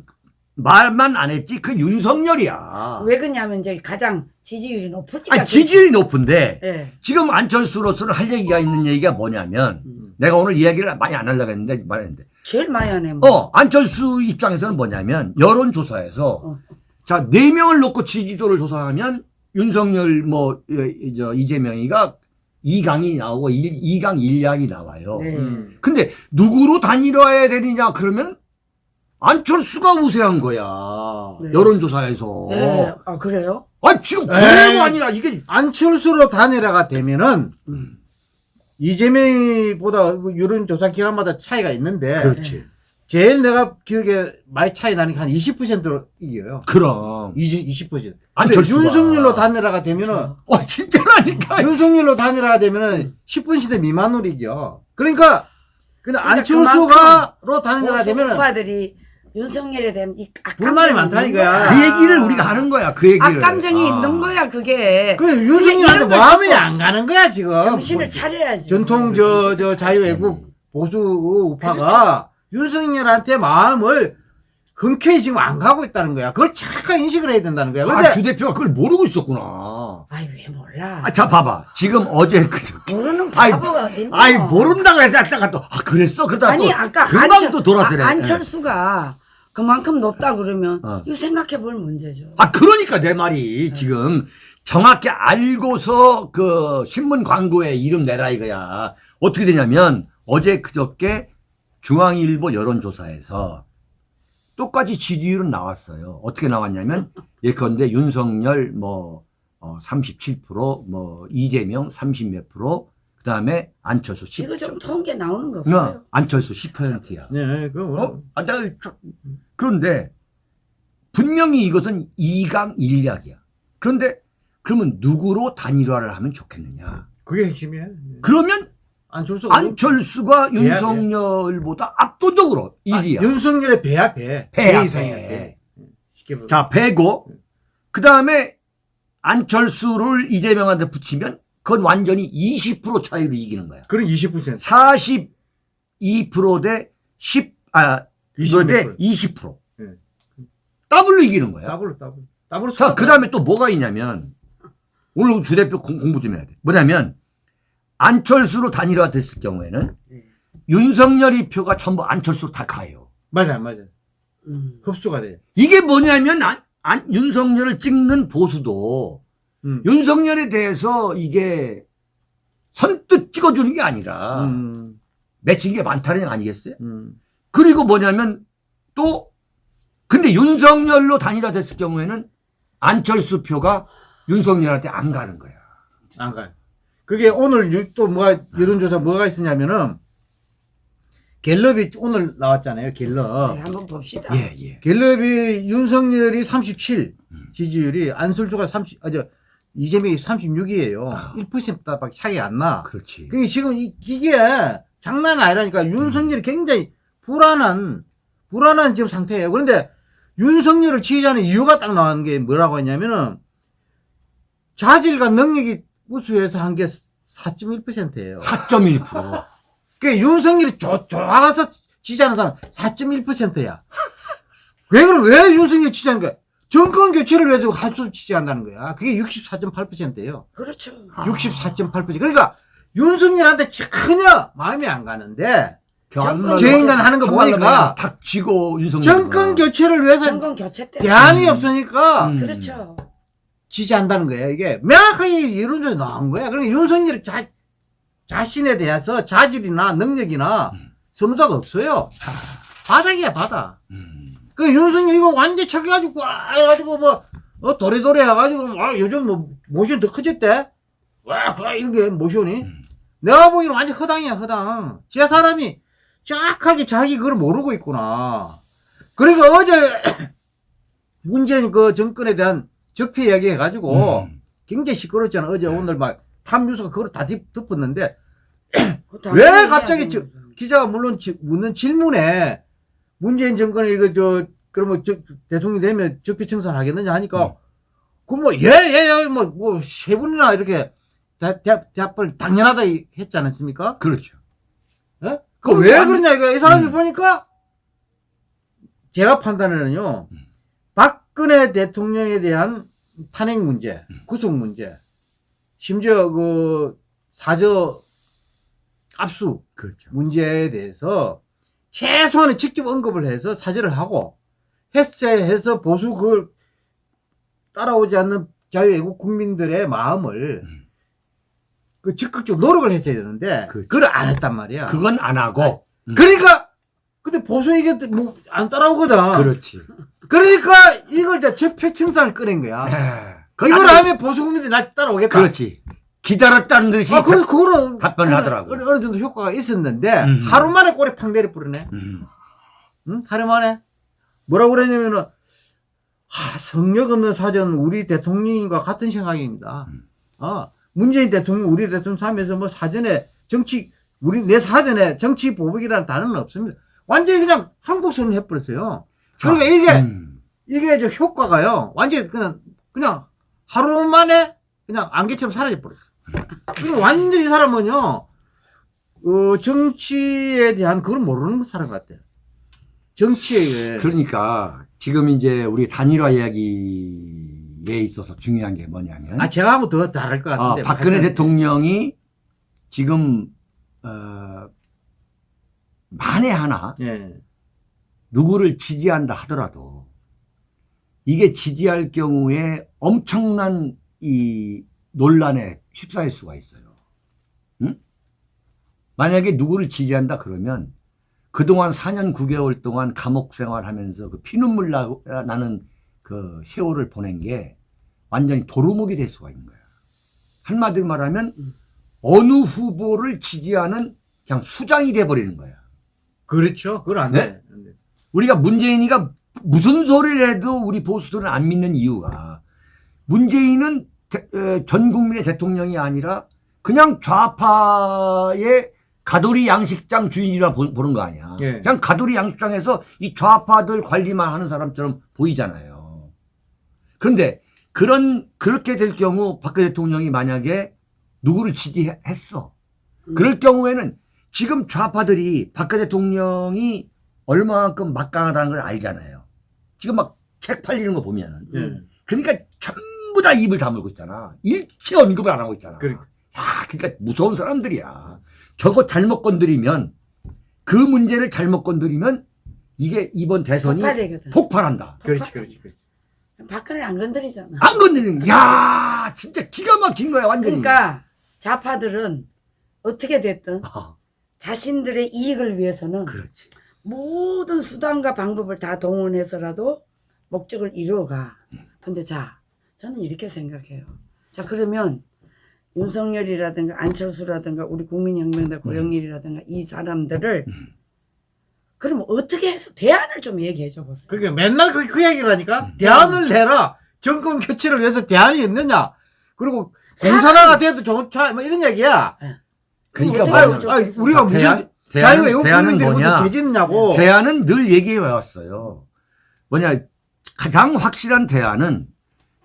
말만 안 했지 그 윤석열이야. 왜 그러냐면 이제 가장 지지율이 높으니까. 아니, 지지율이 높은데 예. 지금 안철수로서는 할 얘기가 있는 얘기가 뭐냐면 음. 내가 오늘 이야기를 많이 안 하려고 했는데 말했는데 제일 많이 하네. 뭐. 어 안철수 입장에서는 뭐냐면 여론조사에서 어. 자네 명을 놓고 지지도를 조사하면 윤석열 뭐 저 이재명이가 2강이 나오고 2, 강 1약이 나와요. 네. 음. 근데 누구로 단일화해야 되느냐 그러면 안철수가 우세한 거야. 네. 여론조사에서. 네. 아, 그래요? 아 지금 에이. 그래가 아니라 이게 안철수로 단일화가 되면은, 음. 이재명보다 그 여론조사 기간마다 차이가 있는데, 그렇지. 제일 내가 기억에 많이 차이 나는 게 한 20%로 이겨요. 그럼. 20, 20%. 근데 안철수가. 윤석열로 단일화가 되면은, 어 진짜라니까. 윤석열로 단일화가 되면은 10분 시대 미만으로 이겨. 그러니까, 근데 그러니까 안철수가로 단일화가 되면은, 오빠들이 윤석열에 대한 이 불만이 거야. 그 얘기를 우리가 하는 거야. 그 얘기를. 악감정이 아. 있는 거야, 그게. 그 윤석열한테 마음이 안 가는 거야, 지금. 정신을 차려야지. 전통 저, 저 자유애국 보수 우파가 윤석열한테 마음을 흔쾌히 지금 안 가고 있다는 거야. 그걸 착각 인식을 해야 된다는 거야. 근데 아, 주 대표가 그걸 모르고 있었구나. 아이, 왜 몰라. 아, 자, 봐봐. 지금 어제 그저께. 모르는 바보가 어딨노. 아이, 모른다고 해서 아까 또, 아, 그랬어? 그러다 아니, 또. 아까 금방 안철, 또 돌아서래. 아, 안철수가 그만큼 높다 그러면 어. 이거 생각해 볼 문제죠. 아, 그러니까 내 말이 지금 정확히 알고서 그 신문 광고에 이름 내라 이거야. 어떻게 되냐면 어제 그저께 중앙일보 여론조사에서 똑같이 지지율은 나왔어요. 어떻게 나왔냐면 예컨대 윤석열 뭐 어, 37%, 뭐 이재명 30몇 프로, 그 다음에 안철수 10. 이거 좀 통계 나오는 거 어, 없어요? 안철수 10%야. 네, 그 어? 아, 내가 저- 그런데 분명히 이것은 2강 1약이야. 그런데 그러면 누구로 단일화를 하면 좋겠느냐? 그게 핵심이에요. 그러면 안철수가 안철수가 배야, 배. 윤석열보다 압도적으로 아, 1위야. 윤석열의 배야 배. 배야, 배. 배. 자, 배고 그 다음에 안철수를 이재명한테 붙이면 그건 완전히 20% 차이로 이기는 거야. 그럼 20%. 42%대 10, 아, 20%. 대 20%. 네. 더블로 이기는 거야. 더블로 더블. 더블로 자, 그 다음에 또 뭐가 있냐면, 오늘 주 대표 공- 공부 좀 해야 돼. 뭐냐면, 안철수로 단일화 됐을 경우에는, 네. 윤석열이 표가 전부 안철수로 다 가요. 맞아, 맞아. 음. 흡수가 돼. 이게 뭐냐면, 안, 안- 윤석열을 찍는 보수도, 음. 윤석열에 대해서 이게 선뜻 찍어주는 게 아니라, 음. 맺힌 게 많다는 얘기 아니겠어요? 음. 그리고 뭐냐면, 또, 근데 윤석열로 단일화 됐을 경우에는, 안철수 표가 윤석열한테 안 가는 거야. 안 가요. 그게 오늘 유- 또 뭐가 여론조사 뭐가 있었냐면은 갤럽이 오늘 나왔잖아요. 갤럽. 네, 한번 봅시다. 예, 예. 갤럽이 윤석열이 37 음. 지지율이 안철수가 30, 아, 저, 이재명이 36이에요. 아. 1%밖에 차이가 안 나. 그렇지. 그게 지금 이, 이게 장난 아니라니까 윤석열이 굉장히 불안한, 불안한 지금 상태예요. 그런데 윤석열을 지지하는 이유가 딱 나오는 게 뭐라고 했냐면은 자질과 능력이 우수해서 한 게 4.1%예요. 4.1%. 그 윤석열이 좋, 좋아서 지지하는 사람 4.1%야. 왜 그럼 왜 윤석열 지지하는 거야? 정권 교체를 위해서 한술 지지한다는 거야. 그게 64.8%예요. 그렇죠. 아. 64.8%. 그러니까 윤석열한테 전혀 마음이 안 가는데 정권 저 인간 하는 거 보니까 그냥 닥치고 윤석열 정권 교체를 위해서 정권 교체 때. 대안이 음. 없으니까 음. 그렇죠. 지지한다는 거예요. 이게 명확하게 이론적으로 나온 거야. 그러니까 윤석열이 자, 자신에 대해서 자질이나 능력이나 선호도가 없어요. 바닥이야, 바닥. 음. 그 윤석열 이거 완전 착해가지고, 와, 해가지고 뭐, 어, 도래도래 해가지고, 와, 요즘 뭐, 모션 더 커졌대? 와, 그, 이런 게 모션이. 내가 보기에는 완전 허당이야, 허당. 제 사람이 정확하게 자기 그걸 모르고 있구나. 그러니까 어제, *clears throat* 문재인 그 정권에 대한 적폐 이야기 해가지고, 음. 굉장히 시끄럽잖아. 어제 오늘 막 탑뉴스가 그걸 다 덮- 덮었는데 *clears throat* 왜 갑자기 저-. 기자가 물론 지- 묻는 질문에 문재인 정권이 이거 저 그러면 저 대통령이 되면 적폐 청산 하겠느냐 하니까 음. 그뭐 예예뭐뭐 세 분이나 이렇게 대, 대, 대답을 당연하다 이- 했지 않았습니까? 그렇죠. 예? 그왜 완- 그러냐 이거 이 사람이 음. 보니까 제가 판단에는요 음. 박근혜 대통령에 대한 탄핵 문제, 음. 구속 문제, 심지어 그 사저 압수 그렇죠. 문제에 대해서 최소한의 직접 언급을 해서 사죄를 하고 해체해서 보수 그걸 따라오지 않는 자유애국 국민들의 마음을 음. 그 적극적으로 노력을 했어야 되는데 그렇죠. 그걸 안 했단 말이야. 그건 안 하고. 음. 그러니까 근데 보수 이게 뭐 안 따라오거든. 그렇지. 그러니까 이걸 이제 적폐청산을 꺼낸 거야. 에, 이걸 아주- 하면 보수 국민들이 날 따라오겠다. 그렇지. 기다렸다는 듯이. 아, 그래, 그거는 답변을 하더라고요. 어느, 어느 정도 효과가 있었는데 음. 하루 만에 꼬리 팡 내려 뿌리네. 음. 응? 하루 만에 뭐라고 그랬냐면은 하, 성력 없는 사전 우리 대통령과 같은 생각입니다. 음. 어, 문재인 대통령 우리 대통령 하면서 뭐 사전에 정치 우리 내 사전에 정치 보복이라는 단어는 없습니다. 완전히 그냥 한국 손을 해버렸어요. 그러니까 이게 음. 이게 저 효과가요. 완전히 그냥 그냥 하루 만에 그냥 안개처럼 사라져 버렸어. 그리고 완전히 이 사람은요. 어, 정치에 대한 그걸 모르는 사람 같아요. 정치에 그러니까 지금 이제 우리 단일화 이야기에 있어서 중요한 게 뭐냐면 아 제가 하면 더 다를 것 아, 같은데. 박근혜 하여튼 대통령이 지금 어, 만에 하나 예. 누구를 지지한다 하더라도 이게 지지할 경우에 엄청난 이 논란에 휩싸일 수가 있어요. 응? 만약에 누구를 지지한다 그러면 그동안 4년 9개월 동안 감옥 생활하면서 그 피눈물 나, 나는 그 세월을 보낸 게 완전히 도루묵이 될 수가 있는 거야. 한마디로 말하면 어느 후보를 지지하는 그냥 수장이 돼버리는 거야. 그렇죠. 그건 안 네? 돼. 우리가 문재인이가 무슨 소리를 해도 우리 보수들은 안 믿는 이유가 문재인은 대- 에, 전 국민의 대통령이 아니라 그냥 좌파의 가돌이 양식장 주인이라 보, 보는 거 아니야. 예. 그냥 가돌이 양식장에서 이 좌파들 관리만 하는 사람처럼 보이잖아요. 그런데 그런 그렇게 될 경우 박근혜 대통령이 만약에 누구를 지지했어. 그럴 경우에는 지금 좌파들이 박근혜 대통령이 얼마만큼 막강하다는 걸 알잖아요. 지금 막 책 팔리는 거 보면은. 예. 그러니까 전부 다 입을 다물고 있잖아. 일체 언급을 안 하고 있잖아. 그러니까. 야, 그러니까 무서운 사람들이야. 저거 잘못 건드리면 그 문제를 잘못 건드리면 이게 이번 대선이 폭발되거든. 폭발한다. 그렇지, 그렇지, 그렇지. 박근혜 안 건드리잖아. 안 건드리는, 야 진짜 기가 막힌 거야, 완전히. 그러니까 좌파들은 어떻게 됐든 아, 자신들의 이익을 위해서는 그렇지. 모든 수단과 방법을 다 동원해서라도 목적을 이루어가. 근데 자, 저는 이렇게 생각해요. 자, 그러면 윤석열이라든가 안철수라든가 우리 국민혁명당 고영일이라든가 이 사람들을 그럼 어떻게 해서 대안을 좀 얘기해 줘 보세요. 그게 맨날 그, 그 얘기를 하니까 음. 대안을 내라. 정권 교체를 위해서 대안이 있느냐. 그리고 공산화가 돼도 좋자. 뭐 이런 얘기야. 그러니까 하면 아유, 좋겠어. 우리가 자, 무슨 대안- 자유외국 대안은 뭐냐? 죄 짓느냐고. 대안은 늘 얘기해 왔어요. 뭐냐, 가장 확실한 대안은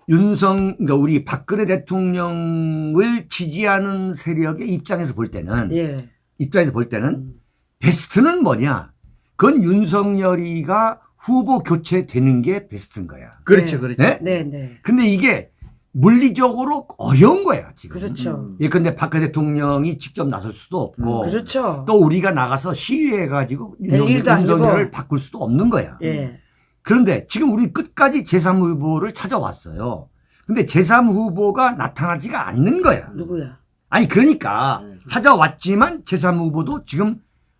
윤성, 그러니까 우리 박근혜 대통령을 지지하는 세력의 입장에서 볼 때는, 예. 입장에서 볼 때는 음. 베스트는 뭐냐? 그건 윤석열이가 후보 교체되는 게 베스트인 거야. 그렇죠, 네. 그렇죠. 네? 네, 네. 근데 이게 물리적으로 어려운 거야, 지금. 그렇죠. 음. 예, 근데 박 대통령이 직접 나설 수도 없고 그렇죠. 또 우리가 나가서 시위해 가지고 일도 아니고. 윤석열을 바꿀 수도 없는 거야. 예. 그런데 지금 우리 끝까지 제3 후보를 찾아왔어요. 근데 제3 후보가 나타나지가 않는 거야. 누구야? 아니 그러니까 음. 찾아왔지만 제3 후보도 지금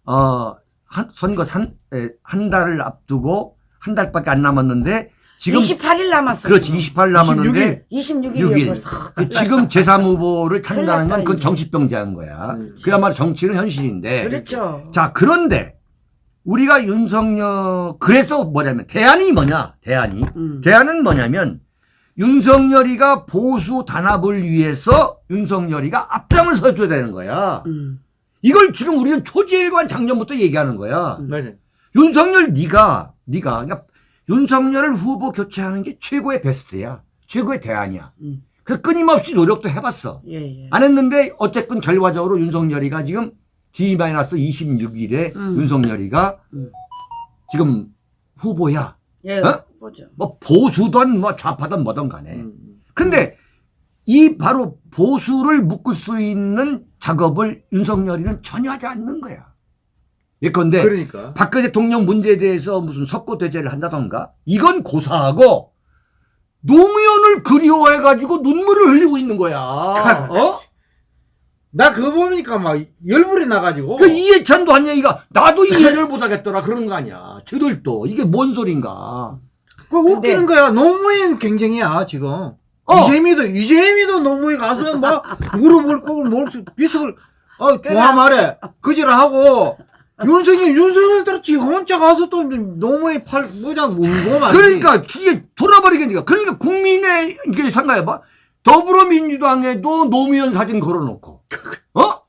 어 한, 선거 한, 에, 한 달을 앞두고 한 달밖에 안 남았는데 지금 28일 남았어. 그렇지 28일 남았는데 26일이요 6일. 벌써. 그 지금 제3 후보를 찾는다는 건 그건. 정치병자인 거야. 음. 그야말로 정치는 현실인데. 그렇죠. 자 그런데 우리가 윤석열 그래서 뭐냐면 대안이 뭐냐 대안이 음. 대안은 뭐냐면 윤석열이가 보수 단합을 위해서 윤석열이가 앞장을 서줘야 되는 거야. 음. 이걸 지금 우리는 초지일관 작년부터 얘기하는 거야. 맞아요. 윤석열 네가 네가 그러니까 윤석열을 후보 교체하는 게 최고의 베스트야. 최고의 대안이야. 음. 그 끊임없이 노력도 해봤어. 예, 예. 안 했는데 어쨌든 결과적으로 윤석열이가 지금 D-26일에 음. 윤석열이가 음. 지금 후보야. 예. 어? 보죠. 뭐 보수든 뭐 좌파든 뭐든 간에. 음. 근데 이 바로 보수를 묶을 수 있는 작업을 윤석열이는 전혀 하지 않는 거야. 예컨대 그러니까. 박근혜 대통령 문제에 대해서 무슨 석고 대제를 한다던가 이건 고사하고 노무현을 그리워해가지고 눈물을 흘리고 있는 거야. 어? 나 그거 보니까 막 열불이 나가지고. 그 이해찬도 한 얘기가 나도 이해를 *laughs* 못하겠더라 그러는 거 아니야. 저들도 이게 뭔 소린가. 그 웃기는 거야. 노무현 경쟁이야 지금. 어. 이재미도 이재미도 노무현 가서 막 무릎을 꿇고 뭘 비석을 어 동화 말해 그지를 하고 윤석열 윤석열 들었지 혼자 가서 또 노무현 팔 뭐냐 말. 그러니까 이게 돌아버리겠니까. 그러니까 국민의 이게 생각해봐. 더불어민주당에도 노무현 사진 걸어놓고, 어?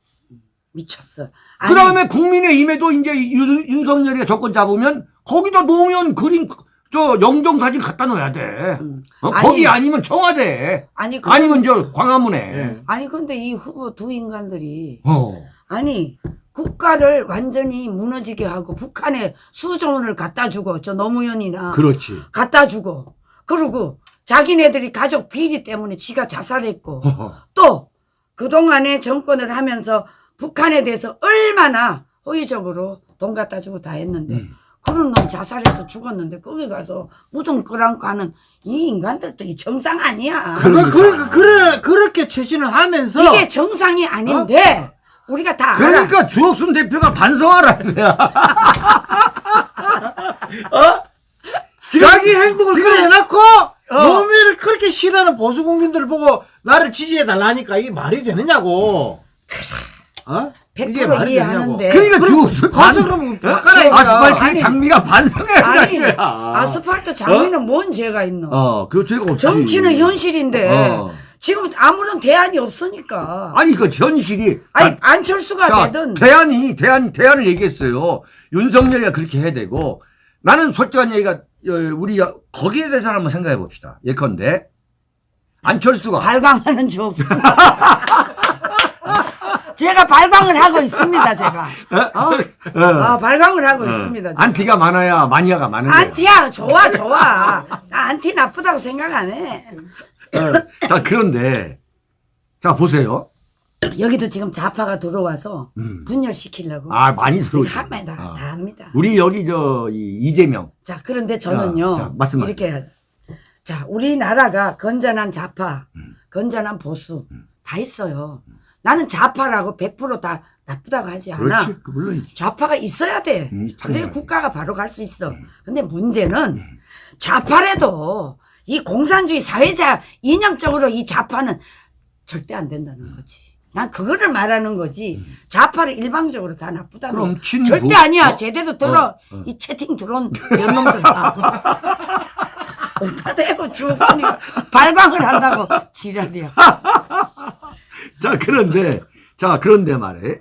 미쳤어. 그 다음에 국민의힘에도 이제 윤, 윤석열이가 정권 잡으면 거기다 노무현 그림 저 영정 사진 갖다 놓아야 돼. 음. 어? 아니, 거기 아니면 청와대, 아니 그 아니면 저 광화문에. 예. 아니 근데 이 후보 두 인간들이 어. 아니 국가를 완전히 무너지게 하고 북한에 수조 원을 갖다 주고 저 노무현이나 그렇지. 갖다 주고 그리고 자기네들이 가족 비리 때문에 지가 자살했고 어허. 또 그동안에 정권을 하면서 북한에 대해서 얼마나 호의적으로 돈 갖다 주고 다 했는데 음. 그런 놈 자살해서 죽었는데 거기 가서 무덤 끌안고 하는 이 인간들도 이 정상 아니야. 그, 그, 그래 그렇게 최신을 하면서 이게 정상이 아닌데 우리가 다 알아. 그러니까 주옥순 대표가 반성하라 이거야. 어? 자기 행동을 지금- 그래 해놓고 어. 노무현을 그렇게 싫어하는 보수 국민들을 보고 나를 지지해 달라니까 이게 말이 되느냐고. 어? 100% 이해하는데. 그러니까 주옥순 가서 그러면. 아스팔트의 아니. 장미가 반성해야 아니 거야. 아스팔트 장미는 뭔 죄가 있노? 어, 그 죄가 없지. 정치는 현실인데 어. 지금 아무런 대안이 없으니까. 아니 그 현실이 아니 아, 안철수가 자, 되든 대안이 대안 대안을 얘기했어요. 윤석열이가 그렇게 해야 되고 나는 솔직한 얘기가 어, 우리 거기에 대해서 한번 생각해 봅시다. 예컨대 안철수가 발광하는 주 없습니다. *laughs* 제가 발광을 하고 있습니다. 제가. 어? 어, 아, 발광을 하고 어, 있습니다. 제가. 안티가 많아야 마니아가 많은. 안티야 좋아 좋아. 나 안티 나쁘다고 생각 안 해. 어, 자 그런데 자 보세요. 여기도 지금 좌파가 들어와서 음. 분열시키려고 아 많이 들어오죠. 합니다. 어. 다 합니다. 우리 여기 저 이, 이재명 자, 그런데 저는요. 자, 자, 말씀하세요. 이렇게. 자, 우리나라가 건전한 좌파, 음. 건전한 보수 다 있어요. 나는 좌파라고 100%다 나쁘다고 하지 않아. 그렇지 그 물론이지. 좌파가 있어야 돼. 음, 그래. 국가가 바로 갈 수 있어. 근데 문제는 좌파래도 이 공산주의 사회자 이념적으로 이 좌파는 절대 안 된다는 거지. 난 그거를 말하는 거지. 좌파를 일방적으로 다 나쁘다는 그럼 거. 친구, 절대 아니야. 어? 제대로 들어. 어, 어. 이 채팅 들어온 연놈들 다. 어디다 대고 주옥순이 발광을 한다고 지랄이야. *laughs* 자 그런데 자 그런데 말해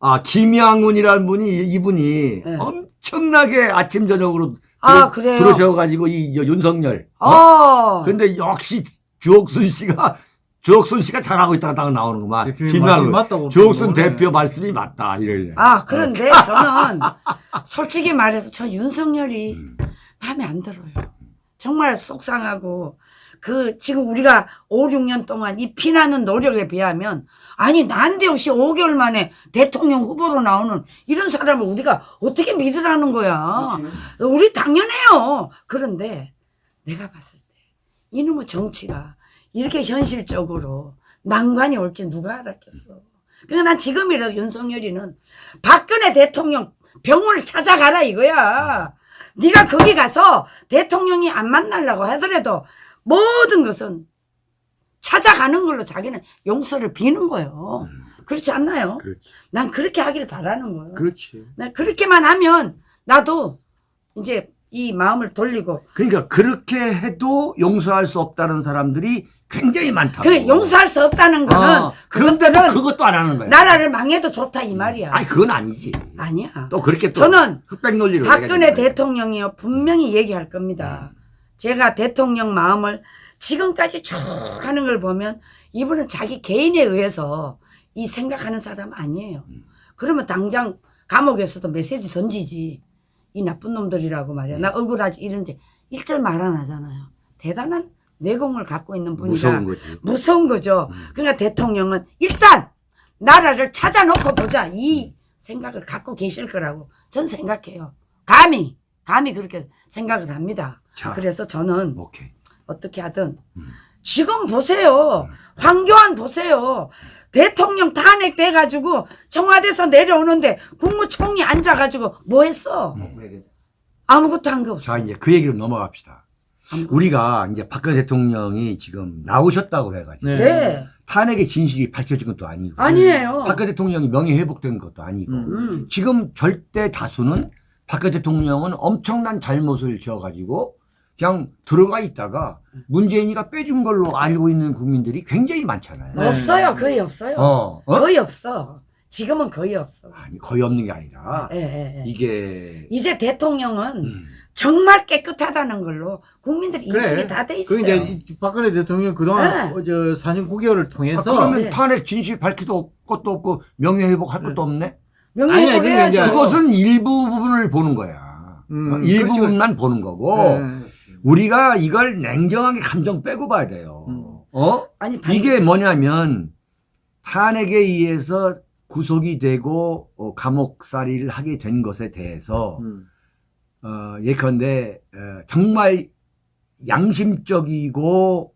아 김양훈이라는 분이 이분이 네. 엄청나게 아침 저녁으로 아, 그래요? 들으셔가지고 이저 윤석열 어? 어. 근데 역시 주옥순 씨가 주옥순 씨가 잘하고 있다가 딱 나오는구만 맞다고 주옥순 그러네. 대표 말씀이 맞다 이래 아, 그런데 저는 솔직히 말해서 저 윤석열이 마음에 안 들어요. 정말 속상하고 그 지금 우리가 5, 6년 동안 이 피나는 노력에 비하면 아니 난데없이 5개월 만에 대통령 후보로 나오는 이런 사람을 우리가 어떻게 믿으라는 거야. 우리 당연해요. 그런데 내가 봤을 때 이놈의 정치가 이렇게 현실적으로 난관이 올지 누가 알았겠어. 그러니까 난 지금이라도 윤석열이는 박근혜 대통령 병원을 찾아가라 이거야. 네가 거기 가서 대통령이 안 만나려고 하더라도 모든 것은 찾아가는 걸로 자기는 용서를 비는 거예요. 그렇지 않나요? 그렇지. 난 그렇게 하길 바라는 거예요. 그렇지. 나 그렇게만 하면 나도 이제 이 마음을 돌리고 그러니까 그렇게 해도 용서할 수 없다는 사람들이 굉장히 많다고. 그 용서할 수 없다는 거는 어, 그런데도 그것도 안 하는 거야. 나라를 망해도 좋다 이 말이야. 아니 그건 아니지. 아니야. 또 그렇게 또 저는 흑백 논리로 박근혜. 대통령이요 분명히 얘기할 겁니다. 제가 대통령 마음을 지금까지 쭉 하는 걸 보면 이분은 자기 개인에 의해서 이 생각하는 사람 아니에요. 그러면 당장 감옥에서도 메시지 던지지. 이 나쁜 놈들이라고 말이야. 나 억울하지 이런데 일절 말 안 하잖아요. 대단한 내공을 갖고 있는 분이다. 무서운. 무서운 거죠. 음. 그러니까 대통령은 일단 나라를 찾아놓고 보자 이 생각을 갖고 계실 거라고 전 생각해요. 감히 감히 그렇게 생각을 합니다. 자. 그래서 저는 오케이. 어떻게 하든 음. 지금 보세요. 황교안 보세요. 대통령 탄핵 돼 가지고 청와대에서 내려오는데 국무총리 앉아 가지고 뭐 했어? 아무것도 한 거 없어. 자 이제 그 얘기로 넘어갑시다. 아무것도. 우리가 이제 박근혜 대통령이 지금 나오셨다고 해 가지고 네. 네. 탄핵의 진실이 밝혀진 것도 아니고 아니에요. 박근혜 대통령이 명예 회복된 것도 아니고 음. 음. 지금 절대 다수는 박근혜 대통령은 엄청난 잘못을 지어 가지고 그냥 들어가 있다가 문재인이가 빼준 걸로 알고 있는 국민들이 굉장히 많잖아요. 네. 없어요. 거의 없어요. 어, 어? 거의 없어. 지금은 거의 없어. 아니 거의 없는 게 아니라 예, 예, 예. 이게 이제 대통령은 음, 정말 깨끗하다는 걸로 국민들이 인식이 그래. 다돼 있어요. 그 이제 이 박근혜 대통령 그동안 네. 어, 저 4년 9개월을 아, 통해서 그러면 네. 탄핵 진실 밝히도 것도 없고 명예 회복 할 것도 없네. 아니야, 명예회복 해야죠. 그것은 일부 부분을 보는 거야. 음, 어, 일부분만 그렇죠. 보는 거고 네. 우리가 이걸 냉정하게 감정 빼고 봐야 돼요. 음. 어? 아니 반- 이게 뭐냐면 탄핵에 의해서 구속이 되고 어, 감옥살이를 하게 된 것에 대해서 음. 어, 예컨대 어, 정말 양심적이고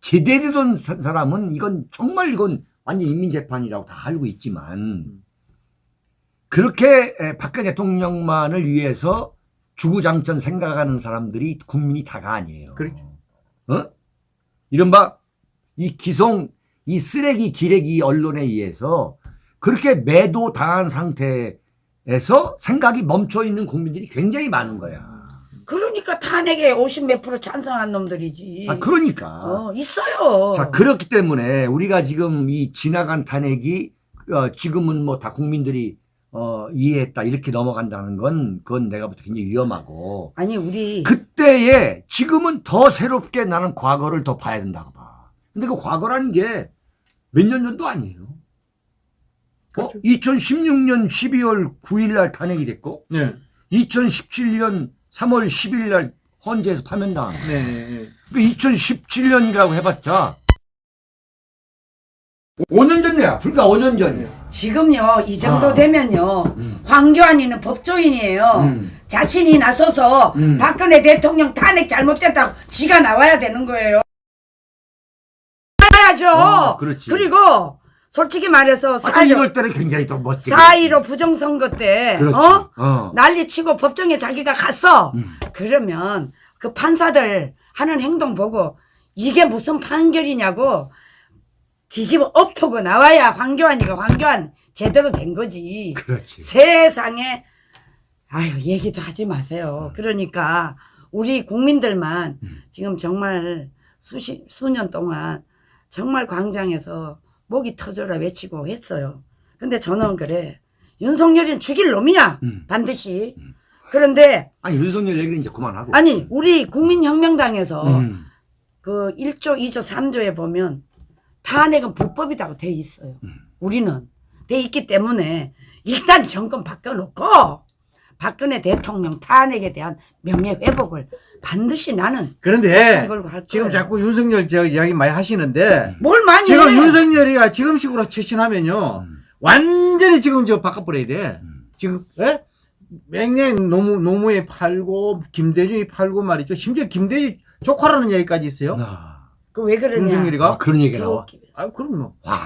제대로 된 사- 사람은 이건 정말 이건 완전 인민재판이라고 다 알고 있지만 그렇게 에, 박근혜 대통령만을 위해서 주구장창 생각하는 사람들이 국민이 다가 아니에요. 그렇죠. 어? 이른바 이 기성 이 쓰레기 기레기 언론에 의해서 그렇게 매도 당한 상태에서 생각이 멈춰 있는 국민들이 굉장히 많은 거야. 그러니까 탄핵에 50몇 프로 찬성한 놈들이지. 아 그러니까 어, 있어요. 자 그렇기 때문에 우리가 지금 이 지나간 탄핵이 어, 지금은 뭐 다 국민들이 어, 이해했다 이렇게 넘어간다는 건 그건 내가 볼 때 굉장히 위험하고 아니 우리 그때에 지금은 더 새롭게 나는 과거를 더 봐야 된다고 봐. 근데 그 과거라는 게 몇 년 전도 아니에요. 어? 그렇죠. 2016년 12월 9일 날 탄핵이 됐고 네. 2017년 3월 10일 날 헌재에서 파면당한 거예요. 네. 네. 그 2017년이라고 해봤자 5년 전이야. 불과 5년 전이야. 지금요 이 정도 아. 되면요 음. 황교안이는 법조인이에요. 음. 자신이 나서서 음. 박근혜 대통령 탄핵 잘못됐다고 지가 나와야 되는 거예요. 나야죠. 어, 그렇지. 그리고 솔직히 말해서 아, 4.15 이럴 때는 굉장히 또 멋지게. 4.15 부정선거 때. 어? 어. 난리치고 법정에 자기가 갔어. 음. 그러면 그 판사들 하는 행동 보고 이게 무슨 판결이냐고 뒤집어 엎고 나와야 황교안이가 황교안 제대로 된 거지. 그렇지. 세상에 아유 얘기도 하지 마세요. 그러니까 우리 국민들만 음. 지금 정말 수십 수년 동안 정말 광장에서 목이 터져라 외치고 했어요. 근데 저는 그래 윤석열이는 죽일 놈이야 음. 반드시. 그런데 아니 윤석열 얘기는 이제 그만하고. 아니 우리 국민혁명당에서 음. 그 1조, 2조, 3조에 보면 탄핵은 불법이라고 돼 있어요. 음. 우리는 돼 있기 때문에 일단 정권 바꿔놓고 박근혜 대통령 탄핵에 대한 명예 회복을 반드시 나는 그런데 목숨 걸고 할 지금. 자꾸 윤석열 저 이야기 많이 하시는데 뭘 많이 지금 해. 윤석열이가 지금 식으로 처신하면요 음. 완전히 지금 저 바꿔버려야 돼. 음. 지금 예? 맹행 노무 노무에 팔고 김대중이 팔고 말이죠. 심지어 김대중 조카라는 얘기까지 있어요. 아, 그 왜 그러냐. 윤석열이가 아, 그런 얘기 나와. 아 그럼요. 와,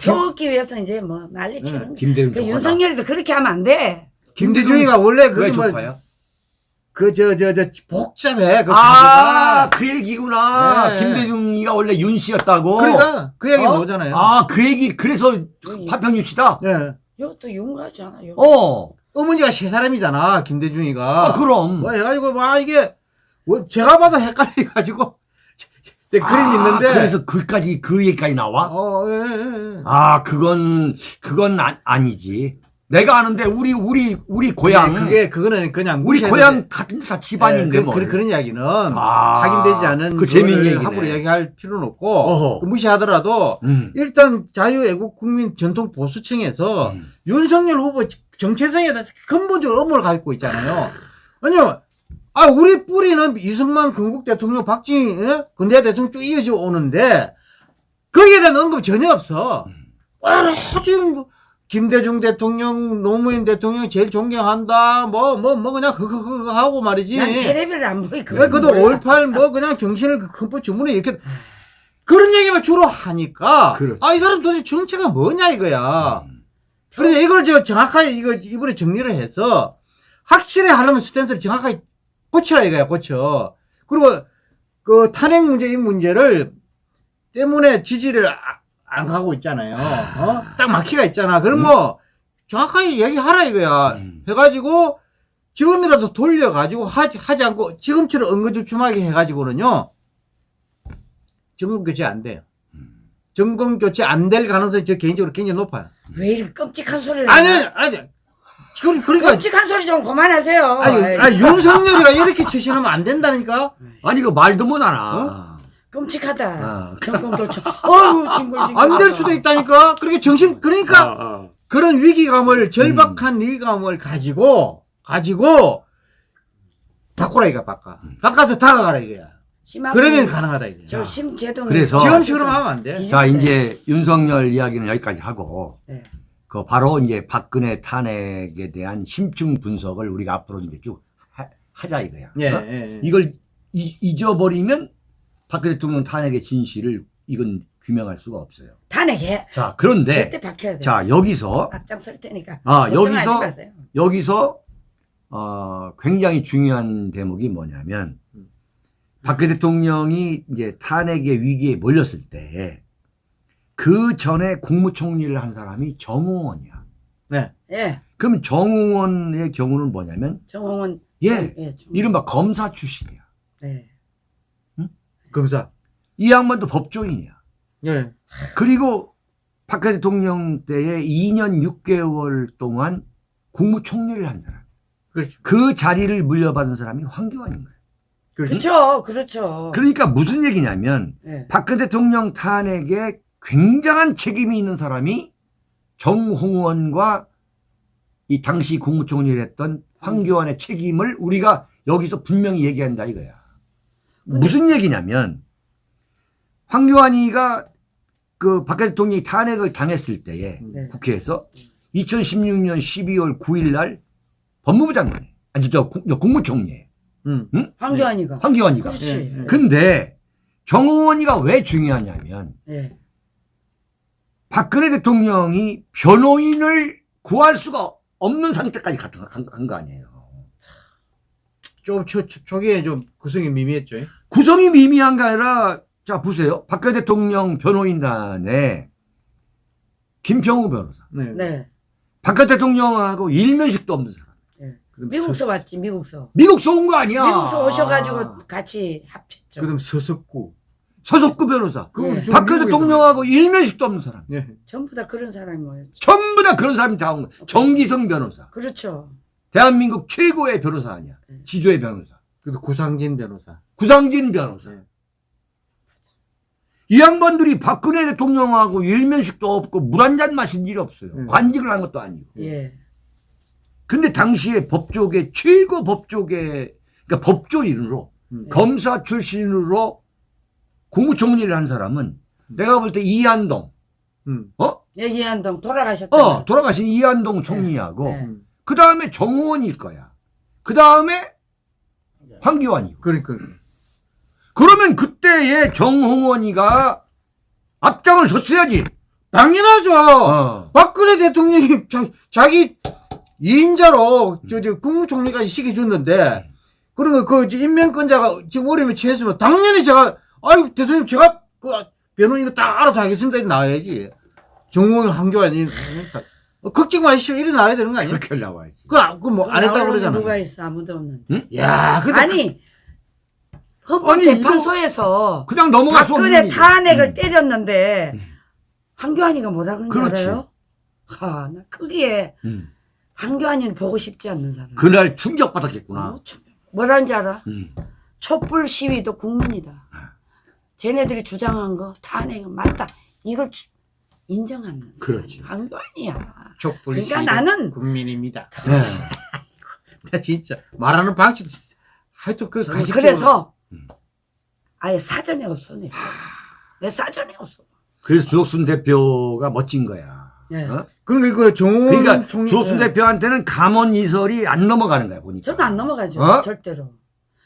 펴먹기 위해서 이제 뭐 난리 네, 치는. 김대중 그. 윤석열이도 그렇게 하면 안 돼. 김대중이가 원래 왜 그뭐 조카야? 그저 저 저 복잡해. 그 아. 그 얘기구나. 네. 김대중이가 원래 윤 씨였다고. 그러니까 그 얘기 어? 나오잖아요. 아, 그 얘기 그래서 파평 유치다. 예. 이것도 윤가잖아. 요 어, 어머니가 세 사람이잖아. 김대중이가. 아, 그럼. 뭐 해가지고 막 이게 뭐 제가 봐도 헷갈려 가지고 네, 그림이 아, 있는데. 그래서 그까지 그 얘기까지 나와? 어, 예, 예, 예. 아, 그건 그건 아, 아니지. 내가 아는데 우리 우리 우리 고향 네, 그게 그거는 그냥 우리 고향 돼. 같은 다 집안인데 예, 뭐. 그, 그, 그런 이야기는 아, 확인되지 않은 그 그거를 얘기네. 함부로 이야기할 필요는 없고 어허. 그 무시하더라도 음. 일단 자유애국 국민 전통 보수청에서 음. 윤석열 후보 정체성에 대해서 근본적으로 의문을 갖고 있잖아요. 아니요. 아, 우리 뿌리는 이승만 건국 대통령, 박정희, 예? 근대 대통령 쭉 이어져 오는데, 거기에 대한 언급 전혀 없어. 아, 지금, 김대중 대통령, 노무현 대통령 제일 존경한다, 뭐, 뭐, 뭐, 그냥, 그거, 하고 말이지. 난 테레비를 안 보이. 왜, 그도 5.18, 뭐, 그냥 정신을 그 헌법 주문에 이렇게, 그런 얘기만 주로 하니까, 그렇지. 아, 이 사람 도대체 정체가 뭐냐, 이거야. 음. 그래서 이걸 저 정확하게 이거 이번에 정리를 해서 확실히 하려면 스탠스를 정확하게 고치라 이거야 고쳐. 그리고 그 탄핵 문제 이 문제를 때문에 지지를 아- 안 가고 있잖아요. 어? 딱 막히가 있잖아. 그럼 뭐 정확하게 얘기하라 이거야. 음. 해가지고 지금이라도 돌려가지고 하지, 하지 않고 지금처럼 은근주춤하게 해가지고는요 정권 교체 안 돼요. 정권 교체 안 될 가능성이 저 개인적으로 굉장히 높아요. 왜 이렇게 끔찍한 소리를 아니? 아니, 그, 그러니까, 끔찍한 소리 좀 그만하세요. 아니, 아이, 아니, 윤석열이가 이렇게 처신하면 안 된다니까? *laughs* 아니 그 말도 못 알아. 끔찍하다. 아. 교체. 어우 징글징글. 안 될 수도 있다니까? 그렇게 정신, 그러니까, 그런 위기감을, 절박한 위기감을 가지고, 가지고, 바꾸라 이거, 바꿔. 바꿔서 다가가라 이거야. 그러면 가능하다 이거야. 저 심재동. 그래서- 지금 식으로 하면 안 돼. 자 이제 윤석열 이야기는 여기까지 하고 네. 그 바로 이제 박근혜 탄핵에 대한 심층 분석을 우리가 앞으로 이제 쭉 하, 하자 이거야. 예, 어? 예, 예. 이걸 이- 잊어버리면 박근혜 대통령 탄핵의 진실을 이건 규명할 수가 없어요. 탄핵해. 자 그런데 절대 박혀야 돼. 자 여기서 앞장설 테니까. 아, 여기서- 마세요. 여기서 어, 굉장히 중요한 대목이 뭐냐면 박근혜 대통령이 이제 탄핵의 위기에 몰렸을 때 그 전에 국무총리를 한 사람이 정홍원이야. 네. 예. 그럼 정홍원의 경우는 뭐냐면 정홍원. 예, 예. 좀- 이른바 검사 출신이야. 네. 검사. 이 양반도 법조인이야. 예. 그리고 박근혜 대통령 때에 2년 6개월 동안 국무총리를 한 사람. 그렇죠. 그 자리를 물려받은 사람이 황교안인 거야. 그렇죠. 그렇죠. 그러니까 무슨 얘기냐면 예. 박근혜 대통령 탄핵에 굉장한 책임이 있는 사람이 정홍원과 이 당시 국무총리를 했던 황교안의 책임을 우리가 여기서 분명히 얘기한다 이거야. 근데- 무슨 얘기냐면 황교안이가 그 박근혜 대통령이 탄핵을 당했을 때에 네. 국회에서 2016년 12월 9일 날 법무부 장관이 아니 저, 국- 저 국무총리 음. 황교안이가. 황교안이가 그렇지. 근데 정홍원이가 왜 중요하냐면 예. 박근혜 대통령이 변호인을 구할 수가 없는 상태까지 간 거 아니에요. 좀, 초, 초, 초기에 좀 구성이 미미했죠. 예? 구성이 미미한 게 아니라 자 보세요. 박근혜 대통령 변호인단에 김평우 변호사, 네. 네. 박근혜 대통령하고 일면식도 없는 사람. 그다음 미국서 서- 왔지. 미국서. 미국서 온 거 아니야. 미국서 오셔가지고 같이 합쳤죠. 그다음 서석구. 서석구 변호사. 예. 저 박근혜 대통령하고 일면식도 없는 사람. 예. 전부 다 그런 사람이 모였죠. 전부 다 그런 사람이 다 온 거야. 정기성 변호사. 그렇죠. 대한민국 최고의 변호사 아니야. 네. 지조의 변호사. 그리고 구상진 변호사. 구상진 변호사. 네. 이 양반들이 박근혜 대통령하고 일면식도 없고 물 한 잔 마신 일이 없어요. 네. 관직을 한 것도 아니고. 예. 근데 당시에 법조계 최고 법조계 그러니까 법조 인으로 음. 검사 출신으로 국무총리를 한 사람은 내가 볼 때 이한동 음. 어? 예, 이한동 돌아가셨잖아요. 어 돌아가신 이한동 총리하고 네. 음. 그 다음에 정호원일 거야. 그 다음에 황교안이고. 그러니까 그러면 그때의 정홍원이가 앞장을 섰어야지. 당연하죠. 어. 박근혜 대통령이 자, 자기 2인자로 저, 저 국무총리까지 시켜줬는데 그러면 그 임명권자가 지금 어려움에 처했으면 당연히 제가 아유 대통령 제가 그 변호인 이거 딱 알아서 하겠습니다 이렇게 나와야지 정홍이 한교안이 어, 걱정 마시오 나와야 되는 거 아니야? 그렇게 나와야지. 그뭐안 했다고 나오는 그러잖아. 누가 있어 아무도 없는데. 야, 근데 아니 헌법재판소에서 그냥 넘어갈 수 없는 박근혜. 탄핵을 음. 때렸는데 음. 한교안이가 뭐라 그런지 그렇지. 알아요? 하, 나 크기에 음. 한교안이를 보고 싶지 않는 사람. 그날 충격받았겠구나. 뭐, 참, 뭐라는지 알아? 음. 촛불 시위도 국민이다. 쟤네들이 주장한 거 탄핵은 맞다. 이걸 주- 인정하는 그렇지. 한교안이야. 촛불 그러니까 나는- 국민입니다. 네. *laughs* 나 진짜 말하는 방식도 하여튼 그 그래서 음. 아예 사전에 없어 내. 내 사전에 없어. 그래서 주옥순 대표가 멋진 거야. 예. 어? 그러니까 그 정원 그러니까 총리- 주옥순 예. 대표한테는 감원 이설이 안 넘어가는 거야 보니까. 저는 안 넘어가죠. 어? 절대로.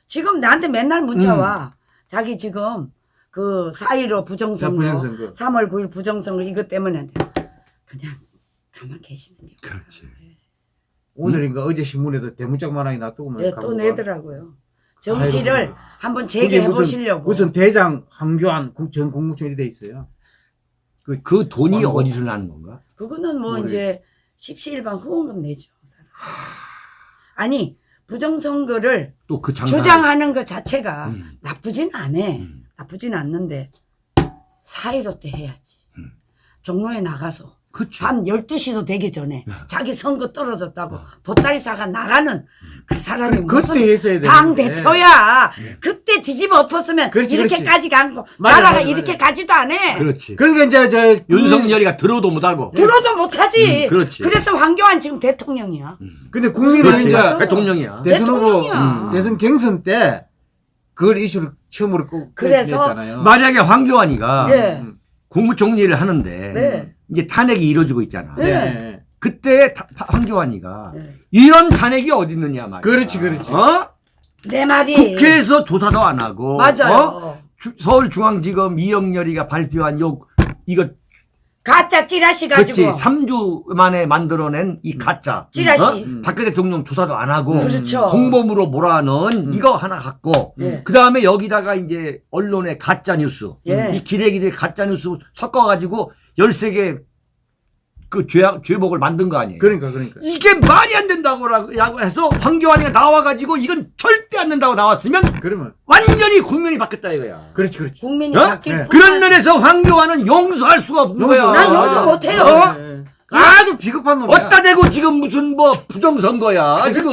지금 나한테 맨날 문자 음. 와. 자기 지금 그4.15 부정선거, 부정선거. 3월 9일 부정선거 이것 때문에 그냥 가만 계시면 돼요. 그렇지. 오늘인가 어제 신문에도 대문짝만하게 놔두고 네, 또 내더라고요. 정치를 아이고. 한번 재개해 무슨- 보시려고. 무슨 대장 황교안 국- 전 국무총리 돼 있어요. 그 돈이 광고. 어디서 나는 건가? 그거는 뭐 모르겠- 이제 십시일반 후원금 내죠. 그 사람. 아니 부정선거를 또 그 장사. 주장하는 것 자체가 음. 나쁘진 않아. 음. 나쁘진 않는데 사이로 때 해야지. 음. 종로에 나가서 그치. 밤 12시도 되기 전에 야. 자기 선거 떨어졌다고 어. 보따리사가 나가는 그 사람이 무슨 그때 했어야 돼. 당 대표야. 그때 뒤집어 엎었으면 그렇지, 이렇게까지 간 거. 맞아, 나라가 맞아, 이렇게 맞아. 가지도 않아. 그렇지. 그러니까 이제 저 윤석열이가 들어도 못하고. 들어도 못하지. 음, 그렇지. 그래서 황교안 지금 대통령이야. 음. 근데 국민은 그렇지. 이제 대통령이야. 대선 후보. 음, 대선 경선 때 그걸 이슈를 처음으로 꼭 그래서 냈잖아요. 만약에 황교안이가 네. 음. 국무총리를 하는데 네. 이제 탄핵이 이루어지고 있잖아. 네. 네. 그때 타- 황교안이가 네. 이런 탄핵이 어디 있느냐 말이야. 그렇지, 그렇지. 어? 내 말이 국회에서 조사도 안 하고. 맞아요. 어? 주- 서울중앙지검 이영렬이가 발표한 요 이거 가짜 찌라시 그렇지 가지고 3주 만에 만들어낸 이 가짜 찌라시. 어? 음. 박 대통령 조사도 안 하고 그렇죠. 공범으로 몰아넣은 이거 하나 갖고 예. 그 다음에 여기다가 이제 언론의 가짜 뉴스 예. 이 기레기들 가짜 뉴스 섞어가지고 13개 그 죄악, 죄목을 만든 거 아니에요. 그러니까 그러니까. 이게 말이 안 된다고 라고 해서 황교안이가 나와가지고 이건 절대 안 된다고 나왔으면 그러면 완전히 국면이 바뀌었다 이거야. 그렇지 그렇지. 국민이 어? 바뀔 네. 그런 면에서 황교안은 용서할 수가 없는 용서. 거야. 난 용서 못해요. 어? 네. 아주 비겁한 놈이야. 어따 대고 지금 무슨 뭐 부정선거야 지금.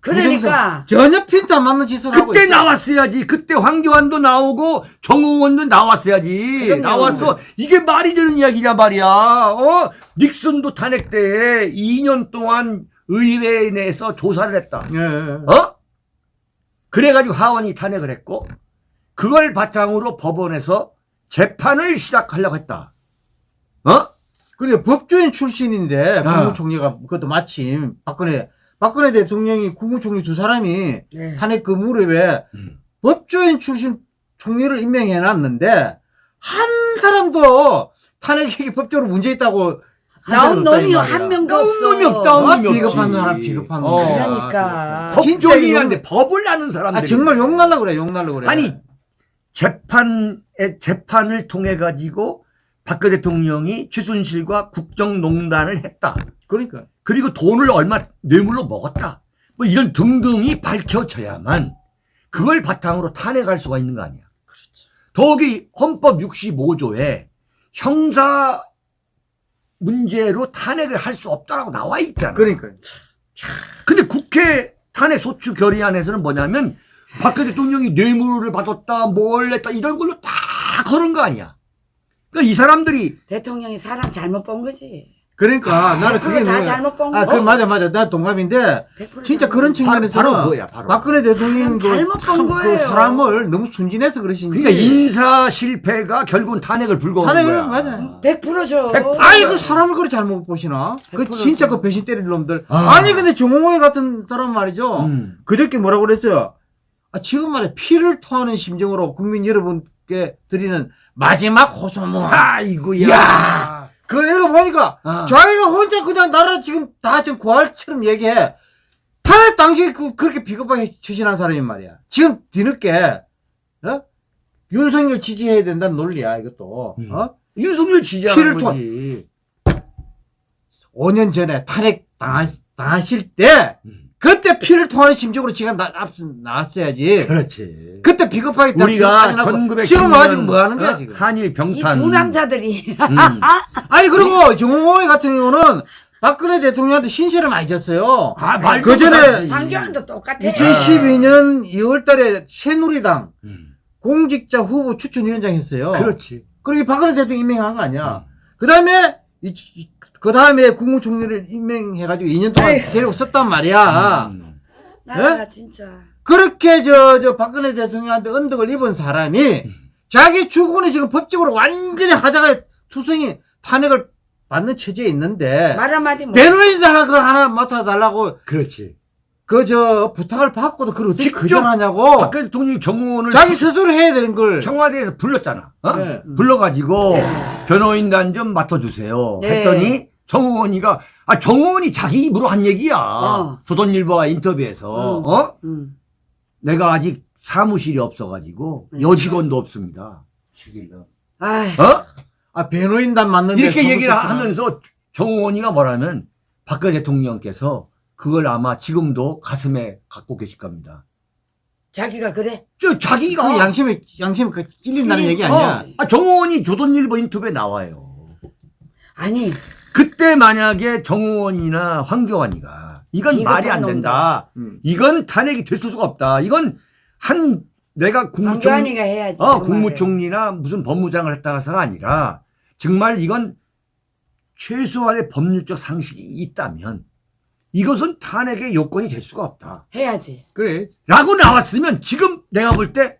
그러니까 전혀 핀트 안 맞는 짓을 하고 그때 있어. 나왔어야지. 그때 황교안도 나오고 정홍원도 나왔어야지. 그럼요. 나왔어. 이게 말이 되는 이야기냐 말이야. 어? 닉슨도 탄핵 때 2년 동안 의회 내에서 조사를 했다. 예, 예. 어? 그래가지고 하원이 탄핵을 했고 그걸 바탕으로 법원에서 재판을 시작하려고 했다. 어? 근데 법조인 출신인데 아. 국무총리가 그것도 마침 박근혜 박근혜 대통령이 국무총리 두 사람이 네. 탄핵 그 무렵에 음. 법조인 출신 총리를 임명해 놨는데 한 사람도 탄핵이 법적으로 문제 있다고 한 나온 놈이. 한 명도 나온 없어. 놈이 없다. 나온 아, 놈이. 비겁한 사람 비겁한 놈. 어. 그러니까. 진짜 법조인한테 법을 아는 사람들. 아 정말 욕 날라 그래 욕 날라 그래. 아니 재판에 재판을 통해 가지고 박근혜 대통령이 최순실과 국정농단을 했다. 그러니까 그리고 돈을 얼마 뇌물로 먹었다. 뭐 이런 등등이 밝혀져야만 그걸 바탕으로 탄핵할 수가 있는 거 아니야. 그렇죠. 더욱이 헌법 65조에 형사 문제로 탄핵을 할 수 없다라고 나와 있잖아. 그러니까 근데 국회 탄핵 소추 결의안에서는 뭐냐면 박근혜 대통령이 뇌물을 받았다, 뭘 했다 이런 걸로 다 걸은 거 아니야. 그러니까 이 사람들이 대통령이 사람 잘못 본 거지. 그러니까 나는 그게 다. 잘못 본 아, 거. 그 맞아 맞아. 나100% 진짜 잘못 그런 본 거. 측면에서는 바로 그거야, 바로. 박근혜 대통령 그 잘못 본참그 거예요. 사람을 너무 순진해서 그러신지. 그러니까 인사 실패가 결국은 탄핵을 불거한 탄핵을 거야. 맞아요. 100%죠. 100%. 아이 그 사람을 그렇게 잘못 보시나? 그100% 진짜 죠. 그 배신 때릴 놈들. 아. 아. 니 근데 정홍호회 같은 사람 말이죠. 음. 그저께 뭐라고 그랬어요? 아, 지금 말에 피를 토하는 심정으로 국민 여러분께 드리는 마지막 호소문. 아이고야. 야. 그거 읽어보니까 아. 자기가 혼자 그냥 나라 지금 다 지금 고할처럼 얘기해. 탄핵 당시에 그, 그렇게 비겁하게 처신한 사람이 말이야. 지금 뒤늦게, 어? 윤석열 지지해야 된다는 논리야, 이것도. 음. 어? 윤석열 지지하는 거지. 5년 전에 탄핵 당하, 당하실 때, 음. 그때 피를 토하는 심정으로 지금 나, 앞, 나왔어야지. 그렇지. 그때 비겁하게 딱 우리가 비겁하게 나고 1910년 지금 와가지고 뭐 하는 거야, 지금. 한일 이 병탄. 두 남자들이 음. *laughs* 아니, 그리고 정호회 같은 경우는 박근혜 대통령한테 신세를 많이 졌어요. 아, 말도 그 전에. 황교안도 똑같아. 2012년 2월 달에 새누리당 음. 공직자 후보 추천위원장 했어요. 그렇지. 그리고 박근혜 대통령 임명한 거 아니야. 음. 그 다음에, 그 다음에 국무총리를 임명해가지고 2년 동안 에이. 데리고 썼단 말이야. 음. 나라가 진짜. 그렇게 저, 저 박근혜 대통령한테 언덕을 입은 사람이 자기 주군이 지금 법적으로 완전히 하자가 투성이 탄핵을 받는 처지에 있는데 말 한마디 하나 그걸 하나 맡아달라고 그렇지. 그 저 부탁을 받고도 그걸 어떻게 직접 거절하냐고 박근혜 대통령이 정의원을 자기 스스로 해야 되는 걸 청와대에서 불렀잖아. 어? 네. 불러가지고 변호인단 좀 맡아주세요. 네. 했더니 정의원이가 아 정의원이 자기 입으로 한 얘기야. 어. 조선일보와 인터뷰에서 음. 어 음. 내가 아직 사무실이 없어가지고 네. 여직원도 없습니다. 아이, 어? 아, 배노인단 맞는데 이렇게 얘기를. 하면서 정의원이가 뭐라면 박근혜 대통령께서 그걸 아마 지금도 가슴에 갖고 계실 겁니다. 자기가 그래. 저 자기가 그 양심에 양심에 그 찔린다는 찔린 얘기 아니야. 척. 아, 정의원이 조선일보 인터뷰에 나와요. 아니, 그때 만약에 정의원이나 황교안이가 이건 비겁한 말이 안 된다. 음. 이건 탄핵이 될 수가 없다. 이건 한 내가 국무총리 황교안이가 해야지. 어, 그 국무총리나 무슨 법무장을 했다가서가 아니라 정말 이건 최소한의 법률적 상식이 있다면 이것은 탄핵의 요건이 될 수가 없다. 해야지. 그래. 라고 나왔으면 지금 내가 볼 때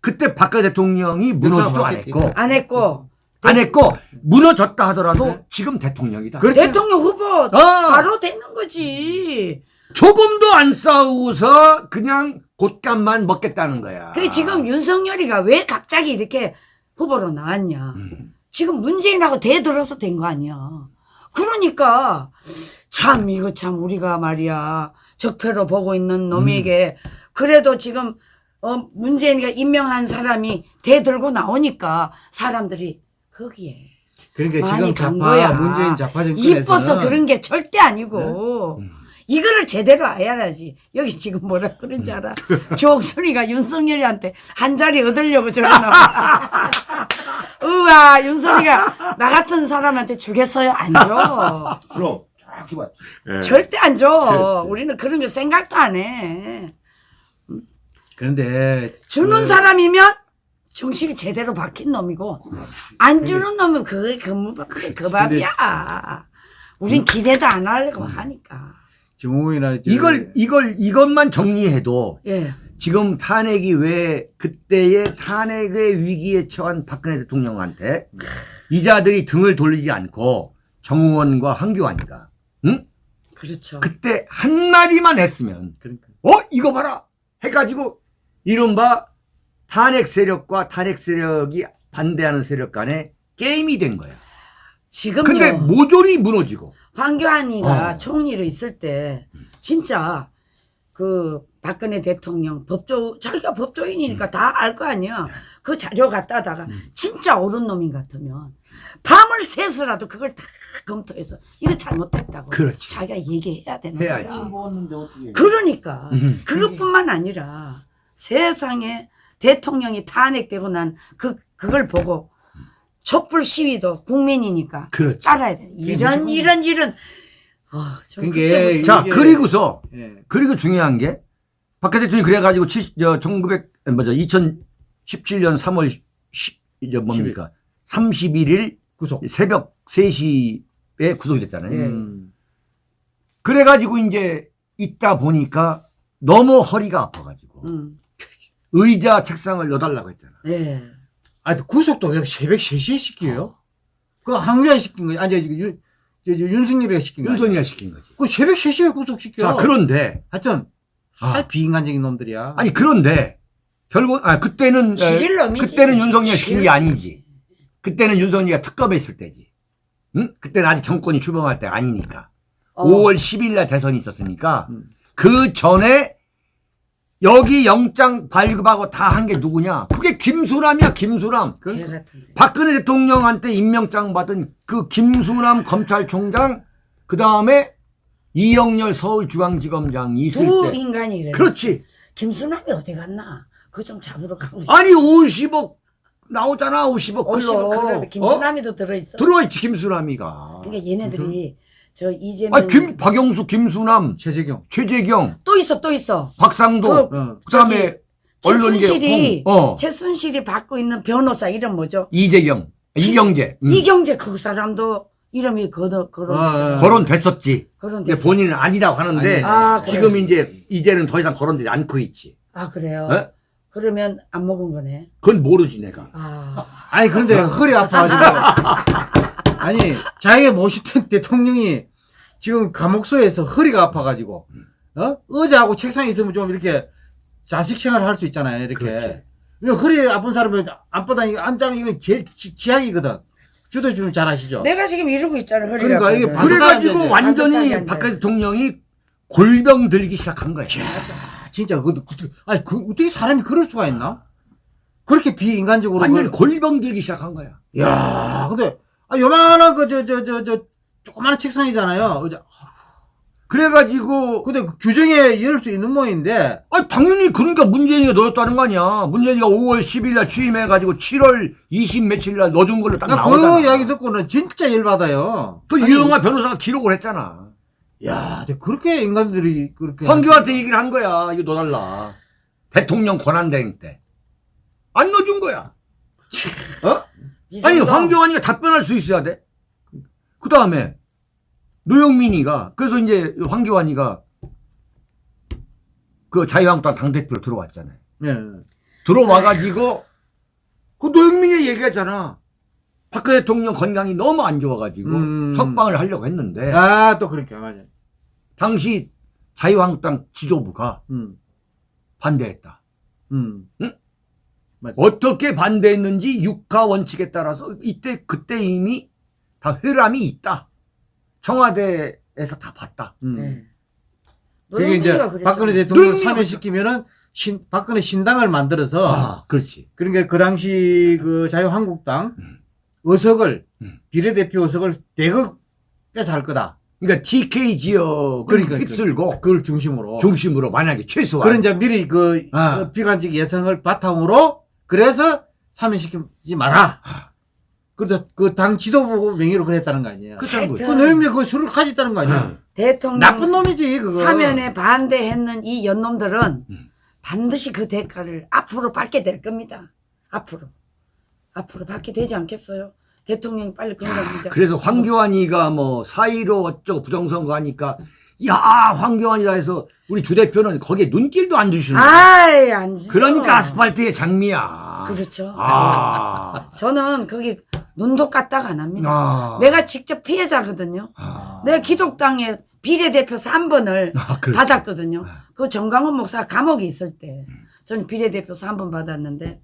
그때 박근혜 대통령이 무너지도 맞겠지. 않았고 안 했고. 안 했고 무너졌다 하더라도 네. 지금 대통령이다. 그렇죠. 대통령 후보 어, 바로 되는 거지. 조금도 안 싸우고서 그냥 곶감만 먹겠다는 거야. 그 지금 윤석열이가 왜 갑자기 이렇게 후보로 나왔냐. 음. 지금 문재인하고 대들어서 된 거 아니야. 그러니까 참 이거 참 우리가 말이야 적폐로 보고 있는 놈에게 그래도 지금 어 문재인이가 임명한 사람이 대들고 나오니까 사람들이 거기에 그러니까 많이 지금 간 좌파 거야. 문재인 좌파 정권에서는 이뻐서 그런 게 절대 아니고 음. 이거를 제대로 알아야지. 여기 지금 뭐라 그런지 알아? 조옥순이가 윤석열이한테 한 자리 얻으려고 저러나 봐. *laughs* 우와 윤석이가 나 같은 사람한테 주겠어요? 안 줘. 그럼 정확히 맞지. 절대 안 줘. 그렇지. 우리는 그런 거 생각도 안 해. 그런데 주는 그- 사람이면 정신이 제대로 박힌 놈이고 안 주는 놈은 그게 근무 그게 그 밥이야. 우린 기대도 안 하려고 하니까. 저- 이걸 이걸 이것만 정리해도 예. 지금 탄핵이 왜 그때의 탄핵의 위기에 처한 박근혜 대통령한테 이자들이 등을 돌리지 않고 정의원과 황교안이가 응? 그렇죠. 그때 한 마디만 했으면 그러니까 어 이거 봐라 해가지고 이른바 탄핵 세력과 탄핵 세력이 반대하는 세력 간에 게임이 된 거야. 지금요. 근데 모조리 무너지고 황교안이가 어. 총리로 있을 때 진짜 그 박근혜 대통령 법조 자기가 법조인이니까 다알 거 아니야. 그 자료 갖다다가 진짜 옳은 놈인 같으면 밤을 새서라도 그걸 다 검토해서 이거 잘못됐다고 그렇지. 자기가 얘기해야 되는 해야지. 거야. 그러니까 음. 그것뿐만 아니라 세상에 대통령이 탄핵되고 난 그 그걸 보고 촛불 시위도 국민이니까 그렇지. 따라야 돼. 이런 이런 이런. 아, 저 그게 그때부터 자 그리고서 예. 그리고 중요한 게 박근혜 대통령이 그래가지고 70, 저 1900, 뭐죠, 2017년 3월 10, 이제 뭡니까? 31일 구속. 새벽 3시 구속이 됐잖아요. 예. 음. 그래가지고 이제 있다 보니까 너무 허리가 아파가지고 음. 의자 책상을 넣어달라고 했잖아. 예. 아, 구속도 왜 새벽 3시에 시켜요? 그 항의가 시킨 거지. 아니, 저, 윤, 윤석열이가 시킨 거야. 윤석이가 시킨 거지. 그 새벽 3시에 구속시켜. 자, 그런데, 하여튼, 아. 아, 비인간적인 놈들이야. 아니, 그런데, 결국, 아, 그때는, 놈이지. 그때는 윤석열 시킨 게 아니지. 그때는 윤석열이가 특검했을 때지. 응? 그때는 아직 정권이 출범할 때 아니니까. 어. 5월 10일 날 대선이 있었으니까, 음. 그 전에, 여기 영장 발급하고 다 한 게 누구냐? 그게 김수남이야, 김수남. 그. 박근혜 대통령한테 임명장 받은 그 김수남 검찰총장, 그 다음에 이영렬 서울중앙지검장 있을 두 때. 인간이 그래. 그렇지. 김수남이 어디 갔나? 그거 좀 잡으러 가고 싶어. 아니, 50억 나오잖아, 50억 클럽. 50억 클럽에 어? 김수남이도 들어있어. 들어있지, 김수남이가. 그러니까 얘네들이 저 이재명 아, 김, 박영수, 김수남, 최재경. 최재경, 또 있어 또 있어. 박상도, 그- 어. 그 다음에 언론계, 어, 최순실이 받고 있는 변호사 이름 뭐죠? 이재경, 이경재. 음. 이경재 그 사람도 이름이 거더 거론 아, 아. 거론됐었지. 거론 근데 본인은 아니라고 하는데, 아, 그래. 지금 이제, 이제는 더 이상 거론되지 않고 있지. 아 그래요. 어? 그러면 안 먹은 거네. 그건 모르지, 내가. 아 아니, 그런데 허리 아파가지고. *laughs* 아니, 자기가 모시던 *laughs* 대통령이 지금 감옥소에서 허리가 아파가지고, 어? 의자하고 책상에 있으면 좀 이렇게 자식 생활을 할 수 있잖아요, 이렇게. 허리 아픈 사람은 앞바닥 이거 안장 이거 제일 지- 지약이거든. 주도 좀 잘 아시죠? 내가 지금 이러고 있잖아 허리가. 그러니까 이게. 그- 그래가지고. 완전히 박근혜 돼. 대통령이 골병 들기 시작한 거야. 아, 진짜 그, 그 아니 그 어떻게 사람이 그럴 수가 있나? 그렇게 비인간적으로. 완전히 그걸- 골병 들기 시작한 거야. 야, 근데 아 요만한 그 저 저 저 저 조그마한 책상이잖아요. 의자. 그래가지고 근데 그 규정에 열 수 있는 모양인데 아 당연히 그러니까 문재인이가 넣었다는 거 아니야. 문재인이가 5월 10일 날 취임해가지고 7월 20 며칠 날 넣어준 걸로 딱나 나오잖아. 그 이야기 듣고는 진짜 열받아요. 그 유영아 변호사가 기록을 했잖아. 야, 그렇게 인간들이 그렇게 황교안한테 얘기를 한 거야. 이거 넣어달라. 대통령 권한대행 때. 안 넣어준 거야. *laughs* 어? 아니 황교안이가 답변할 수 있어야 돼. 그 다음에 노영민이가 그래서 이제 황교안이가 그 자유한국당 당대표로 들어왔잖아요. 예. 들어와가지고 그 노영민이 얘기했잖아. 박근혜 대통령 건강이 너무 안 좋아가지고 음. 석방을 하려고 했는데 아, 또 그렇게 맞아. 당시 자유한국당 지도부가 음. 반대했다. 음. 어떻게 반대했는지 육하 원칙에 따라서 이때 그때 이미 다 회람이 있다. 청와대에서 다 봤다. 음. 네. 그게 이제 그랬잖아. 박근혜 대통령 사면시키면은 신, 박근혜 신당을 만들어서 아, 그렇지. 그러니까 그 당시 그 자유한국당 의석을 음. 비례대표 의석을 대거 뺏어 할 거다. 그러니까 TK 지역을 그러니까, 휩쓸고 그걸 중심으로. 중심으로 만약에 최소한 그런 이제 미리 그, 아. 그 비관적 예상을 바탕으로 그래서 사면시키지 마라. 그래서 그당 지도부 명의로 그랬다는 거 아니에요. 그, 거지. 하여튼 노영미 그 술을 가졌다는 거 아니야. 응. 대통령 나쁜 놈이지 그거. 사면에 반대했는 이 연놈들은 음. 반드시 그 대가를 앞으로 받게 될 겁니다. 앞으로. 앞으로 받게 되지 않겠어요? 대통령이 빨리 건강해져. 그래서 황교안이가 뭐 사이로 어쩌고 부정선거 하니까 야 황교안이다 해서 우리 주 대표는 거기에 눈길도 안 주시는. 아이, 안 지죠. 그러니까 아스팔트의 장미야. 그렇죠. 아. *laughs* 저는 거기 눈도 까딱 안 합니다. 아. 내가 직접 피해자거든요. 아. 내가 기독당에 비례대표 3번을 아, 그렇지. 받았거든요. 그 정강훈 목사 감옥에 있을 때 저는 비례대표 3번 받았는데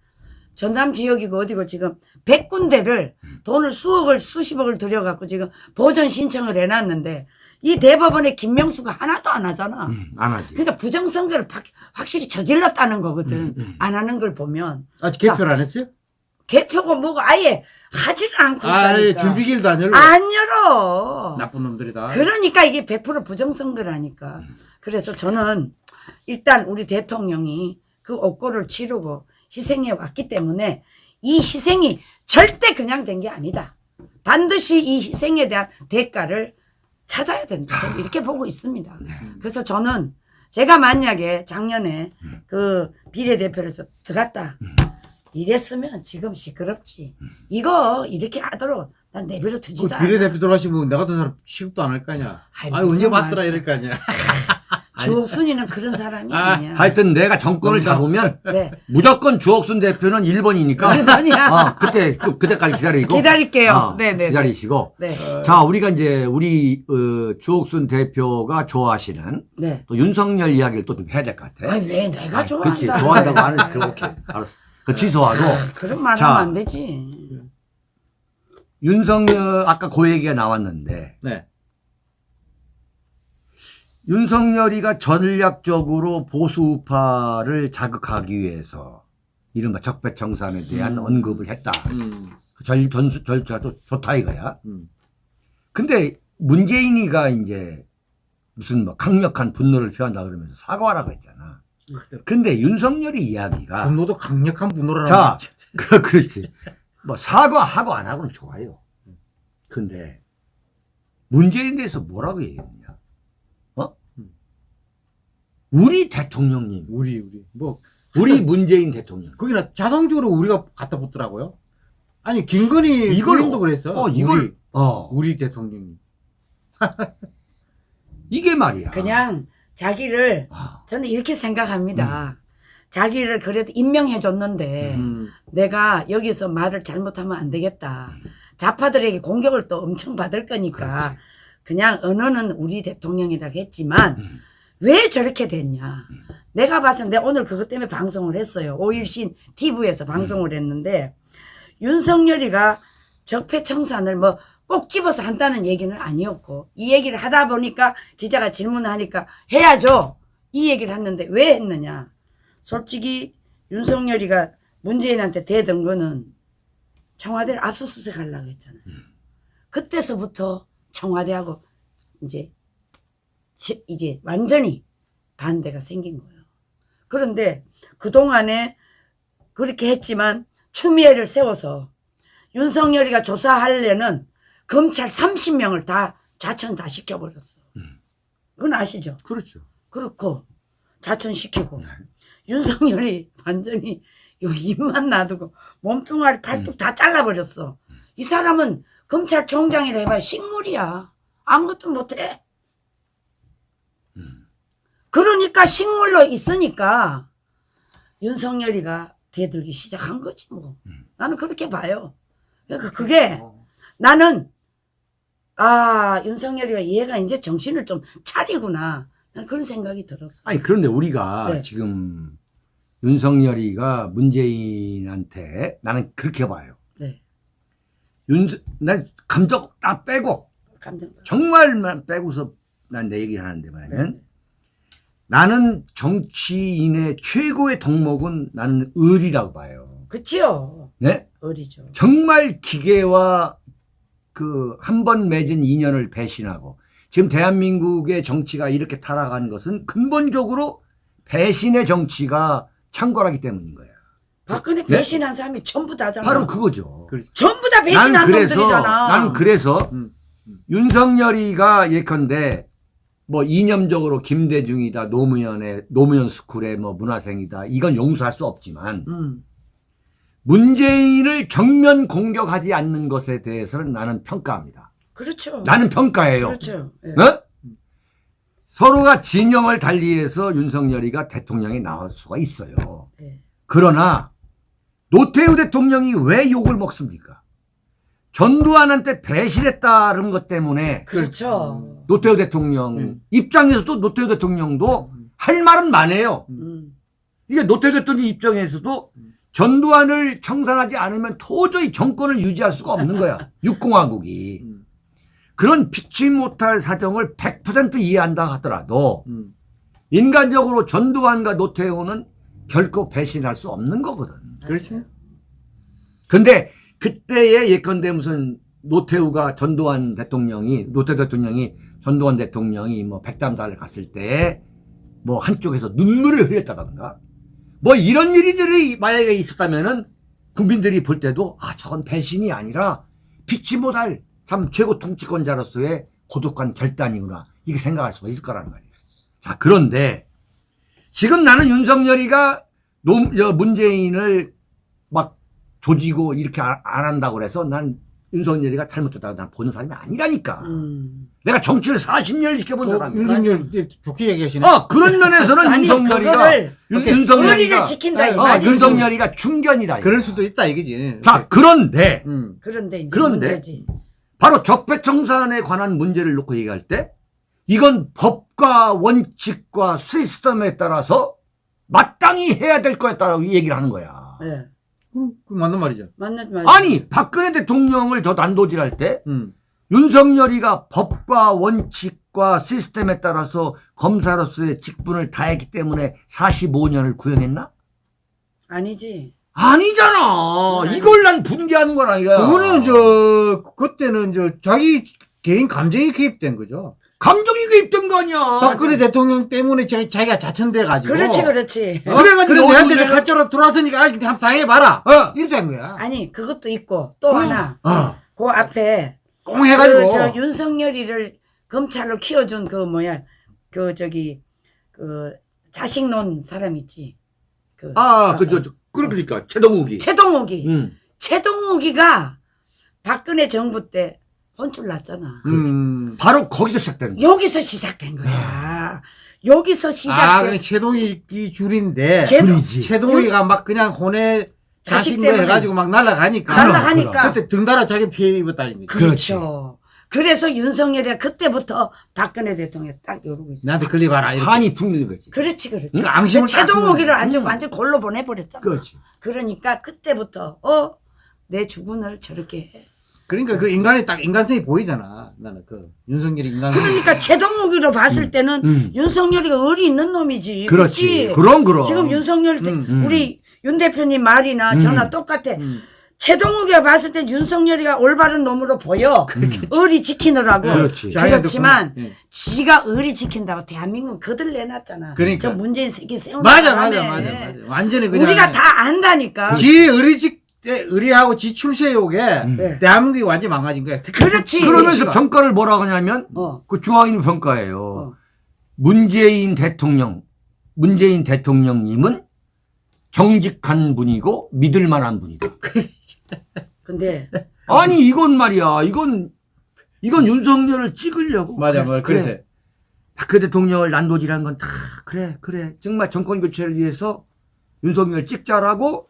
전남 지역이고 어디고 지금 100군데를 돈을 수억을 수십억을 들여갖고 지금 보전 신청을 해놨는데 이 대법원의 김명수가 하나도 안 하잖아. 음, 안 하지. 그러니까 부정선거를 박- 확실히 저질렀다는 거거든. 음, 안 하는 걸 보면 아직 개표를 안 했어요? 개표가 뭐가 아예 하지를 않고 아, 있다니까. 준비길도 안 열고. 안 열어. 나쁜 놈들이다. 그러니까 이게 100% 부정선거라니까. 그래서 저는 일단 우리 대통령이 그 옥고를 치르고 희생해 왔기 때문에 이 희생이 절대 그냥 된 게 아니다. 반드시 이 희생에 대한 대가를 찾아야 된다. 저는 이렇게 보고 있습니다. 그래서 저는 제가 만약에 작년에 그 비례대표에서 들어갔다. 이랬으면 지금 시끄럽지. 이거 이렇게 하도록 난 내버려 그 두지도 않아. 비례대표 돌아가시면 내가 더 사람 취급도 안 할 거 아니야. 아이, 아 언제 말씀. 이럴 거 아니야. *laughs* 주옥순이는 그런 사람이 아, 아니야. 하여튼 내가 정권을. 잡으면 네. 무조건 주옥순 대표는 1번이니까 *laughs* 일본이야. 어, 그때 좀 그때까지 기다리고 기다릴게요. 어, 네네. 기다리시고 네. 자 우리가 이제 우리 어, 주옥순 대표가 좋아하시는 네. 또 윤석열 이야기를 또 좀 해야 될 것 같아. 아니 왜 내가 아니, 좋아한다. 그렇지 좋아한다고 하는 *laughs* 그 오케이 알았어. 그 취소하고 그런 말 자. 하면 안 되지. 윤석열 아까 그 얘기가 나왔는데 네. 윤석열이가 전략적으로 보수 우파를 자극하기 위해서 이른바 적폐청산에 대한 음. 언급을 했다. 음. 그 절, 전수, 절차 좋- 좋다 이거야. 음. 근데 문재인이가 이제 무슨 뭐 강력한 분노를 표한다 그러면서 사과하라고 했잖아. 근데 윤석열이 이야기가 분노도 강력한 분노를 자. *laughs* 그, 그렇지. 뭐 사과하고 안 하고는 좋아요. 근데 문재인에 대해서 뭐라고 얘기했냐? 어? 우리 대통령님, 우리 우리 뭐 우리 문재인 대통령. 거기나 자동적으로 우리가 갖다 붙더라고요. 아니 김건희 이걸 부인도 그랬어. 어, 이걸 우리, 어, 우리 대통령이. *laughs* 이게 말이야. 그냥 자기를 아, 저는 이렇게 생각합니다. 자기를 그래도 임명해 줬는데 음. 내가 여기서 말을 잘못하면 안 되겠다. 좌파들에게 공격을 또 엄청 받을 거니까 그냥 언어는 우리 대통령이라고 했지만 음. 왜 저렇게 됐냐. 내가 봐서 내가 오늘 그것 때문에 방송을 했어요. 오일신 TV에서 방송을 했는데 윤석열이가 적폐청산을 뭐 꼭 집어서 한다는 얘기는 아니었고 이 얘기를 하다 보니까 기자가 질문을 하니까 해야죠. 이 얘기를 했는데 왜 했느냐. 솔직히 윤석열이가 문재인한테 대던 거는 청와대를 압수수색 하려고 했잖아요. 그때서부터 청와대하고 이제 지- 이제 완전히 반대가 생긴 거예요. 그런데 그동안에 그렇게 했지만 추미애를 세워서 윤석열이가 조사하려는 검찰 30명을 다 자천 다 시켜버렸어. 그건 아시죠? 그렇죠. 그렇고 자천시키고 윤석열이 완전히 요 입만 놔두고 몸뚱아리 팔뚝 다 잘라버렸어. 이 사람은 검찰총장이라 해봐야 식물이야. 아무것도 못해. 그러니까 식물로 있으니까 윤석열이가 대들기 시작한 거지 뭐. 나는 그렇게 봐요. 그러니까 그게 나는 아 윤석열이가 얘가 이제 정신을 좀 차리구나. 난 그런 생각이 들었어. 아니 그런데 우리가 네. 지금 윤석열이가 문재인한테 나는 그렇게 봐요. 네. 윤, 난 감정 다 빼고 감정. 정말만 빼고서 난 내 얘기를 하는데 뭐냐면 나는 정치인의 최고의 덕목은 나는 의리라고 봐요. 그치요. 네? 어리죠. 정말 기계와 그 한 번 맺은 인연을 배신하고 지금 대한민국의 정치가 이렇게 타락한 것은 근본적으로 배신의 정치가 창궐하기 때문인 거야. 박근혜 네? 배신한 사람이 전부 다잖아. 바로 그거죠. 그- 전부 다난 배신한 그래서 놈들이잖아. 난 그래서 음. 윤석열이가 예컨대 뭐 이념적으로 김대중이다 노무현의 노무현 스쿨의 뭐 문화생이다 이건 용서할 수 없지만 음. 문재인을 정면 공격하지 않는 것에 대해서는 나는 평가합니다. 그렇죠. 나는 평가해요. 그렇죠. 예. 어? 서로가 진영을 달리해서 윤석열이가 대통령이 나올 수가 있어요. 예. 그러나 노태우 대통령이 왜 욕을 먹습니까? 전두환한테 배신했다는 것 때문에 그렇죠. 노태우 대통령 음. 입장에서도 노태우 대통령도 할 말은 많아요. 음. 이게 노태우 대통령 입장에서도 전두환을 청산하지 않으면 도저히 정권을 유지할 수가 없는 거야. *laughs* 육공화국이. 음. 그런 피치 못할 사정을 100% 이해한다 하더라도 음. 인간적으로 전두환과 노태우는 결코 배신할 수 없는 거거든. 그렇죠. 근데 그때의 예컨대 무슨 노태우가 전두환 대통령이 노태우 대통령이 전두환 대통령이 뭐 백담단을 갔을 때 뭐 한쪽에서 눈물을 흘렸다던가 뭐 이런 일들이 만약에 있었다면은 국민들이 볼 때도 아 저건 배신이 아니라 피치 못할 참 최고 통치권자로서의 고독한 결단이구나 이렇게 생각할 수가 있을 거라는 말이에요. 자 그런데 지금 나는 윤석열이가 문재인을 막 조지고 이렇게 안, 안 한다고 그래서 난 윤석열이가 잘못됐다고 난 보는 사람이 아니라니까. 음. 내가 정치를 40년을 지켜본 또 사람이야. 윤석열 좋게 얘기하시네. 아 그런 면에서는 *laughs* 아니 윤석열이가 윤- 의리를 지킨다 이 말이지. 윤석열이가 충견이다. 그럴 수도 있다 이거지. 자 그런데 음. 그런데 이제 그런데 문제지. 바로 적폐청산에 관한 문제를 놓고 얘기할 때 이건 법과 원칙과 시스템에 따라서 마땅히 해야 될 거에 따라 얘기를 하는 거야. 예. 그, 그 맞는 말이죠. 맞는 말. 아니 박근혜 대통령을 저 난도질할 때 음. 윤석열이가 법과 원칙과 시스템에 따라서 검사로서의 직분을 다했기 때문에 45년을 구형했나? 아니지. 아니잖아. 아니. 이걸 난 분개하는 거라 이거야. 그거는 저 그때는 저 자기 개인 감정이 개입된 거죠. 감정이 개입된 거 아니야. 박근혜 대통령 때문에 자기, 자기가 자천돼 가지고. 그렇지 그렇지. 어? 그래가지고 그래 내한테 가짜로 들어왔으니까 아, 한번 당해봐라. 어. 이랬다는 거야. 아니 그것도 있고 또 하나 어. 그 앞에 꽁 해가지고. 그 저 윤석열이를 검찰로 키워준 그 뭐야 그 저기 그 자식 논 사람 있지. 그 아, 그저 그러니까 최동욱이. 최동욱이 응. 최동욱이가 박근혜 정부 때 혼쭐 났잖아. 음. 바로 거기서 시작된 거야. 여기서 시작된 거야. 여기서 아, 그냥. 최동이 줄인데. 최- 줄이지. 최동이가 막 그냥 혼에 자식 자식 뭐 때문에. 해가지고 막 날아가니까. 그럼, 날라가니까. 그때 등달아 자기 피해 입었다니까. 그렇죠. 그래서 윤석열이 그때부터 박근혜 대통령 딱 이러고 있어. 나한테 걸리봐라. 이렇게. 한이 풍기는 거지. 그렇지, 그렇지. 그 앙심을 딱 최동욱이를 주는- 완전 음. 완전 골로 보내버렸잖아. 그렇지. 그러니까 그때부터 어 내 주군을 저렇게 해. 그러니까 그 인간이 딱 인간성이 보이잖아. 나는 그 윤석열이 인간성이. 그러니까 최동욱이로 봤을 때는 음. 윤석열이가 의리 있는 놈이지. 그렇지. 그치? 그럼 그럼. 지금 윤석열 때 음, 음. 우리 윤 대표님 말이나 음. 저나 똑같아. 음. 최동욱이가 봤을 때 윤석열이가 올바른 놈으로 보여. 의리 지키느라고. 그렇지. 그렇지만 예. 지가 의리 지킨다고 대한민국 거들 내놨잖아. 그러니까. 저 문재인 새끼 세우는 맞아, 바람에. 맞아, 맞아, 맞아. 완전히 그냥. 우리가 다 안다니까. 지 의리직 때 의리하고 지 출세욕에 음. 네. 대한민국이 완전 히 망가진 거야. 그렇지. 그러면서 정치가. 평가를 뭐라고 하냐면 어. 그 중앙인 평가예요. 어. 문재인 대통령, 문재인 대통령님은 정직한 분이고 믿을 만한 분이다. *laughs* 근데 아니 이건 말이야. 이건 이건 윤석열을 찍으려고. 맞아, 그래, 맞아. 그래. 박근혜 대통령을 난도질한 건 다 그래 그래 정말 정권 교체를 위해서 윤석열 찍자라고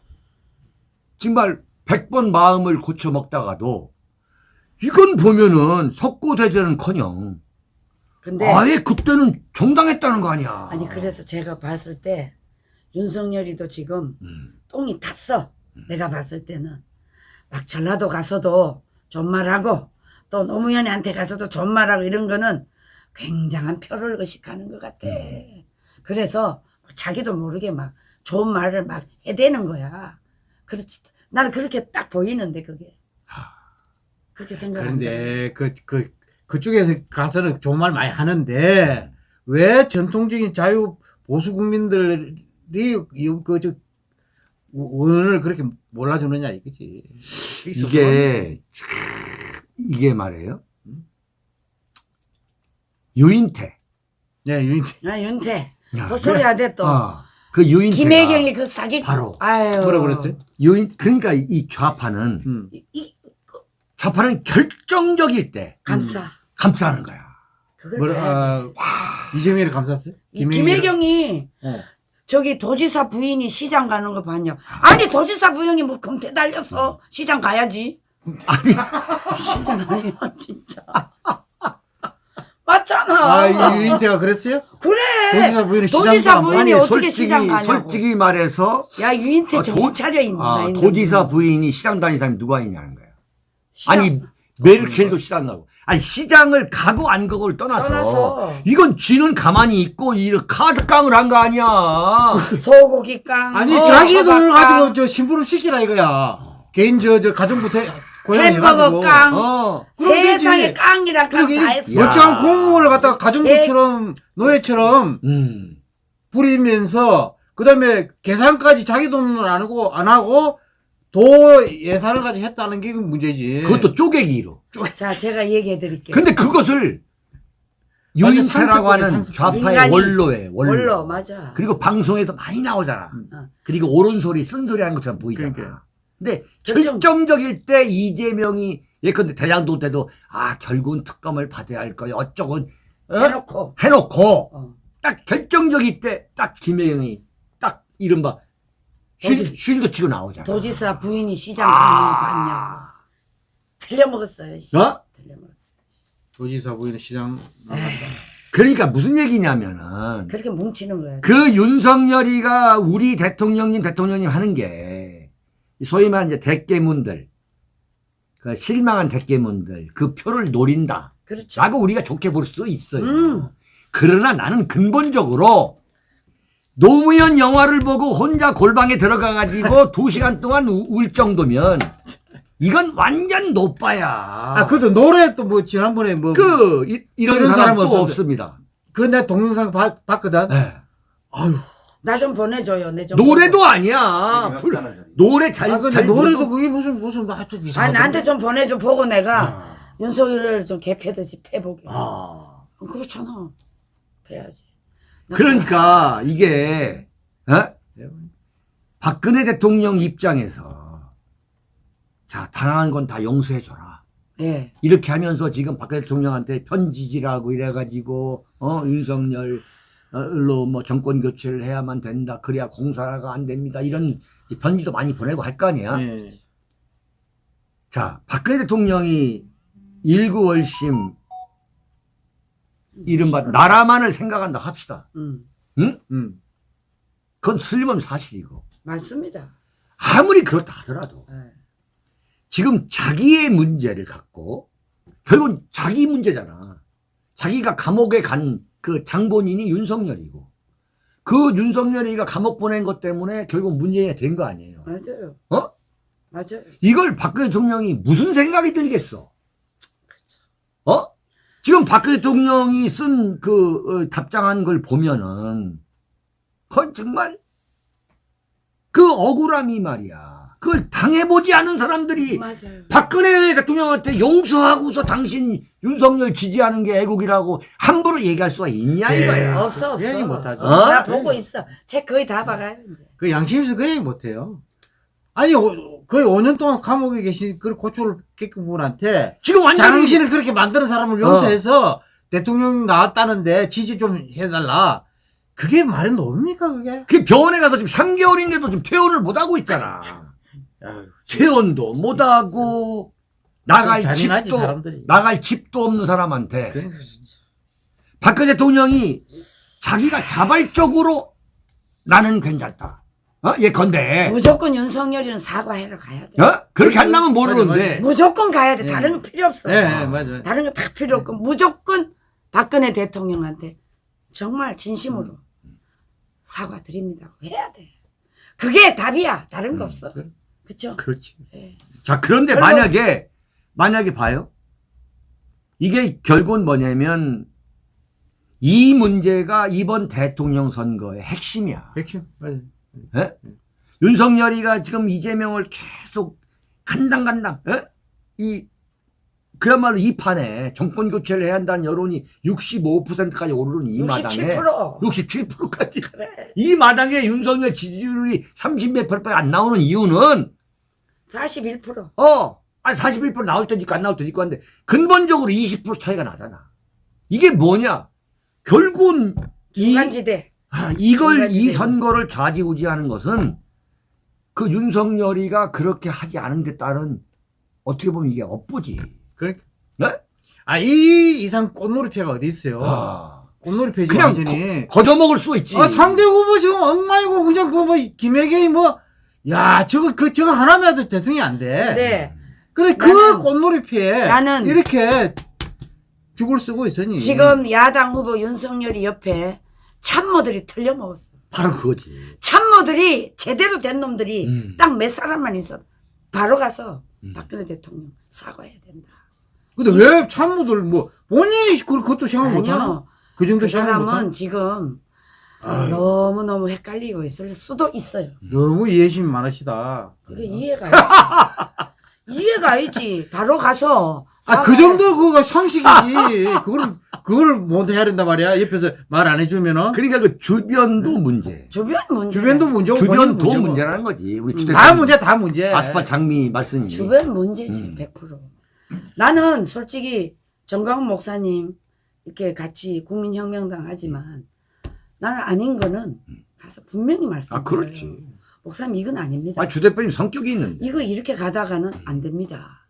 정말 100번 마음을 고쳐 먹다가도 이건 보면은 석고대전은커녕 근데 아예 그때는 정당했다는 거 아니야. 아니 그래서 제가 봤을 때 윤석열이도 지금 음. 똥이 탔어. 내가 봤을 때는 막 전라도 가서도 존말하고 또 노무현한테 가서도 존말하고 이런 거는 굉장한 표를 의식하는 것 같아. 그래서 자기도 모르게 막 좋은 말을 막 해대는 거야. 그렇지. 나는 그렇게 딱 보이는데 그게. 그렇게 생각한다. 그런데 그, 그, 그쪽에서 가서는 좋은 말 많이 하는데 왜 전통적인 자유 보수 국민들이 이- 그, 저, 의원을 그렇게 몰라주느냐 이거지. 이게 참, 이게 말이에요. 유인태. 네, 유인 아, 윤태. 야, 그 소리 하대 또. 어, 그 유인태가 김혜경이 그 사기. 바로. 아유. 뭐라 그랬어요? 유인 그러니까 이 좌파는 음. 이, 이 좌파는 결정적일 때 감사. 감싸는 거야. 그걸. 아, 이재명이를 감쌌어요? 이 김혜경이 어. 저기 도지사 부인이 시장 가는 거 봤냐? 아니 도지사 부인이 뭐 금태 달려서 시장 가야지. 아니 *laughs* 시장 아니야 진짜. 맞잖아. 아, 이 유인태가 그랬어요? 그래. 도지사 부인이 아니 어떻게 솔직히 시장 가냐고. 솔직히 말해서 야 유인태 아, 정신 도- 차려 있나 아, 도지사 분. 부인이 시장 다니는 사람이 누가 있냐는 거야. 시장 아니 메르켈도 시장 가고 아니 시장을 가고 안 가고를 떠나서, 떠나서. 이건 쥐는 가만히 있고 이 카드 깡을 한 거 아니야. *laughs* 소고기 깡. 아니, 어, 자기 돈을 가지고 저 심부름 시키라 이거야. 개인 저, 저 가정부터 햄버거. 깡. 어. 세상에 되지. 깡이랑 깡 그러게 다 했어. 야. 멀쩡한 공무원을 갖다가 가정부처럼 노예처럼 음. 부리면서 그다음에 계산까지 자기 돈을 안 하고 안 하고 도 예산을 가지고 했다는 게 문제지. 그것도 쪼개기로. 자 제가 얘기해 드릴게요. 근데 그것을 유인태라고 하는. 좌파의 원로에 원로. 원로 맞아. 그리고 방송에도 많이 나오잖아. 어. 그리고 옳은 소리, 쓴 소리 하는 것처럼 보이잖아. 그러니까요. 근데 결정- 결정적 일 때 이재명이 예컨대 대장동 때도 아 결국은 특검을 받아야 할 거야 어쩌고 어? 해놓고 해놓고 어. 딱 결정적일 때 딱 김혜영이 딱 이른바 쉴, 쉴드 치고 나오잖아. 도지사 부인이 시장 거 봤냐 틀려먹었어요 씨. 어? 틀려먹었어 도지사 부인은 시장 나갔다. 그러니까 무슨 얘기냐면은 그렇게 뭉치는 거야 그 윤석열이가 우리 대통령님 대통령님 하는 게 소위 말하는 이제 대깨문들 그 실망한 대깨문들 그 표를 노린다 그렇죠 라고 우리가 좋게 볼 수 있어요 음. 그러나 나는 근본적으로 노무현 영화를 보고 혼자 골방에 들어가 가지고 *laughs* 두 시간 동안 우- 울 정도면 이건 완전 노빠야 아, 그래도 노래 또 뭐 지난번에 뭐 그 이, 이런 이런 사람 또. 없습니다 그 내 동영상 봐- 봤거든. 네. 아유. 나 좀 보내줘요 내 좀. 노래도 아니야 얘기가 불-. 노래 잘, 아, 근데 잘 노래도 부르고. 그게 무슨 무슨 하여튼 아 이상하던데. 나한테 좀 보내줘 보고 내가 아. 윤석열을 좀 개패듯이 패보게 아. 어, 그렇잖아 패야지 나 그러니까 이게 어? 박근혜 대통령 입장에서 자 당한 건 다 용서해줘라 예 이렇게 하면서 지금 박근혜 대통령한테 편지지라고 이래가지고 어 윤석열로 뭐 정권 교체를 해야만 된다 그래야 공사가 안 됩니다 이런 편지도 많이 보내고 할 거 아니야 예. 자 박근혜 대통령이 일구월심 이른바 나라만을 생각한다 합시다 음 응? 음. 그건 틀림없는 사실이고 맞습니다 아무리 그렇다 하더라도 예. 지금 자기의 문제를 갖고 결국은 자기 문제잖아. 자기가 감옥에 간 그 장본인이 윤석열이고 그 윤석열이가 감옥 보낸 것 때문에 결국 문제가 된거 아니에요. 맞아요 어? 맞아요 이걸 박근혜 대통령이 무슨 생각이 들겠어? 그렇죠 어? 지금 박근혜 대통령이 쓴 그 답장한 걸 보면은 그건 정말 그 억울함이 말이야. 그걸 당해보지 않은 사람들이 맞아요 박근혜 대통령한테 용서하고서 당신 윤석열 지지하는 게 애국이라고 함부로 얘기할 수가 있냐 예. 이거야. 없어 없어 얘기 못하죠. 어, 나 어? 보고 있어 책 거의 다 봐가요 이제 그 양심에서 그 얘기 못해요. 아니 오- 거의 5년 동안 감옥에 계신 그 고초를 겪은 분한테 지금 완전히 당신을 그렇게 만드는 사람을 용서해서 대통령 나왔다는데 지지 좀 해달라. 그게 말이 뭡니까 그게? 그 병원에 가서 지금 3개월인데도 지금 퇴원을 못 하고 있잖아. *laughs* 아유, 퇴원도 못 하고 나갈 집도 사람들이. 나갈 집도 없는 사람한테 그러니까 박근혜 대통령이 자기가 자발적으로 나는 괜찮다. 어? 예컨대 무조건 윤석열이는 사과하러 가야 돼 어? 그렇게 안 나면 맞아, 모르는데 무조건 가야 돼 예. 다른 거 필요 없어 예, 예, 맞아요. 다른 거 다 필요 없고 무조건 박근혜 대통령한테 정말 진심으로 사과드립니다 해야 돼 그게 답이야 다른 거 없어 그래. 그쵸 그렇지. 예. 자, 그런데 별로- 만약에, 만약에 봐요. 이게 결국은 뭐냐면, 이 문제가 이번 대통령 선거의 핵심이야. 백신 맞아요. 예? 윤석열이가 지금 이재명을 계속 간당간당, 예? 이, 그야말로 이 판에 정권 교체를 해야 한다는 여론이 65%까지 오르는 이 마당에 67% 67%까지 그래 이 마당에 윤석열 지지율이 30몇 프로밖에 안 나오는 이유는 41% 어, 아니 41% 나올 때도 있고 안 나올 때도 있고 한데 근본적으로 20% 차이가 나잖아. 이게 뭐냐? 결국은 이, 중간지대 아, 이걸 중간지대. 이 선거를 좌지우지하는 것은 그 윤석열이가 그렇게 하지 않은 데 따른 어떻게 보면 이게 업보지. 그러니까 네? 아, 이 이상 꽃놀이패가 어디 있어요? 아, 꽃놀이패지 그냥 완전히. 거저 먹을 수 있지. 아, 상대 후보 지금 엉망이고 그냥 그뭐 김혜경이 뭐, 야, 저거 그 저거 하나만 해도 대통령이 안 돼. 네 그래 그 나는- 꽃놀이패에 나는- 이렇게 죽을 쓰고 있으니 지금 야당 후보 윤석열이 옆에 참모들이 틀려먹었어 바로 그거지. 참모들이 제대로 된 놈들이 음. 딱몇 사람만 있어 바로 가서 음. 박근혜 대통령 사과해야 된다 근데 왜 참모들 뭐 본인이 그- 그것도 생각 못하나? 그 정도 그 생각 사람은? 지금. 너무너무 헷갈리고 있을 수도 있어요 너무 이해심이 많으시다. 그게 이해가 있지 *laughs* 이해가 있지 바로 가서 아, 그. 정도 그거 상식이지. 그걸, 그걸 못 해야 된단 말이야. 옆에서 말 안 해주면은. 그러니까 그 주변도 문제. 주변 문제 주변도 문제고. 주변도 문제고. 문제라는 거지. 우리 음. 다 문제, 다 문제. 아스파 장미 말씀이. 주변 문제지 음. 100% 나는 솔직히 정광훈 목사님 이렇게 같이 국민혁명당 하지만 나는 아닌 거는 가서 분명히 말씀드려요. 아, 그렇지. 목사님 이건 아닙니다. 아, 주 대표님 성격이 있는데. 이거 이렇게 가다가는 안 됩니다.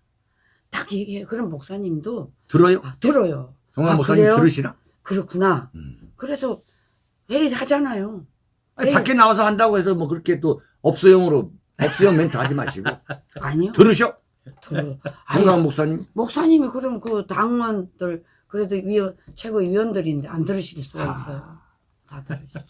딱 얘기해요. 그럼 목사님도 들어요? 아, 들어요. 정말 아, 목사님 그래요? 들으시나? 그렇구나. 음. 그래서 회의를 하잖아요. 아니, 네. 밖에 나와서 한다고 해서 뭐 그렇게 또 업소용으로 업소용 멘트 하지 마시고 *laughs* 아니요. 들으셔? 들어요. 아니, 목사님 목사님이 그럼 그 당원들 그래도 위원 최고위원들인데 안 들으실 수가 아. 있어요. 다 들으시죠.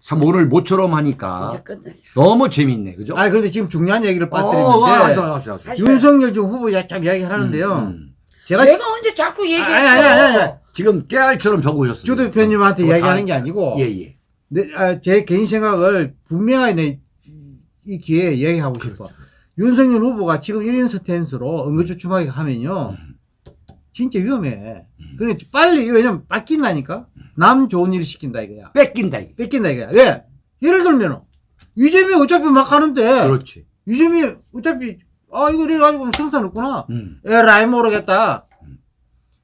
참 오늘 모처럼 하니까 이제 끝나자. 너무 재밌네 그죠? 아 그런데 지금 중요한 얘기를 어, 빠뜨리는데 알았어, 알았어, 알았어. 윤석열 지금 후보 참 이야기를 하는데요. 음, 음. 제가 내가 언제 자꾸 얘기했어? 아니, 아니, 아니, 아니. 지금 깨알처럼 적으셨어요. 조 대표님한테 저거 이야기하는 다- 게 아니고 예, 예. 내, 아, 제 개인 생각을 분명하게 내, 이 기회에 이야기하고 싶어. 그렇죠. 윤석열 후보가 지금 1인 스탠스로 응급주춤하게 하면요. 진짜 위험해. 그러니까 빨리, 왜냐면 뺏긴다니까? 남 좋은 일 시킨다 이거야. 뺏긴다 이게. 뺏긴다 이거야. 왜? 예를 들면, 이재명이 어차피 막 하는데, 그렇지. 이재명이 어차피, 아, 이거 이래가지고 성사 없구나. 음. 에라이 모르겠다.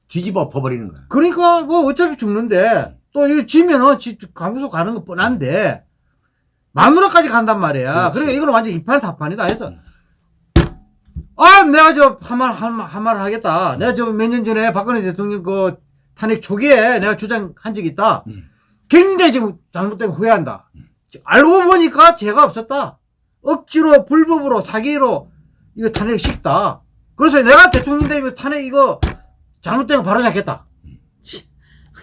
뒤집어 엎어버리는 거야. 그러니까 뭐 어차피 죽는데 또 이거 지면은 지 감옥소 가는 거 뻔한데 마누라까지 간단 말이야. 그러니까 이거는 완전 이판사판이다 해서 아 내가 저 한말 한말 하겠다. 내가 저 몇 년 전에 박근혜 대통령 그 탄핵 초기에 내가 주장한 적이 있다. 음. 굉장히 지금 잘못된 거 후회한다. 알고 보니까 죄가 없었다. 억지로 불법으로 사기로 이거 탄핵 시켰다. 그래서 내가 대통령 되면 탄핵 이거 잘못된 거 바로 잡겠다.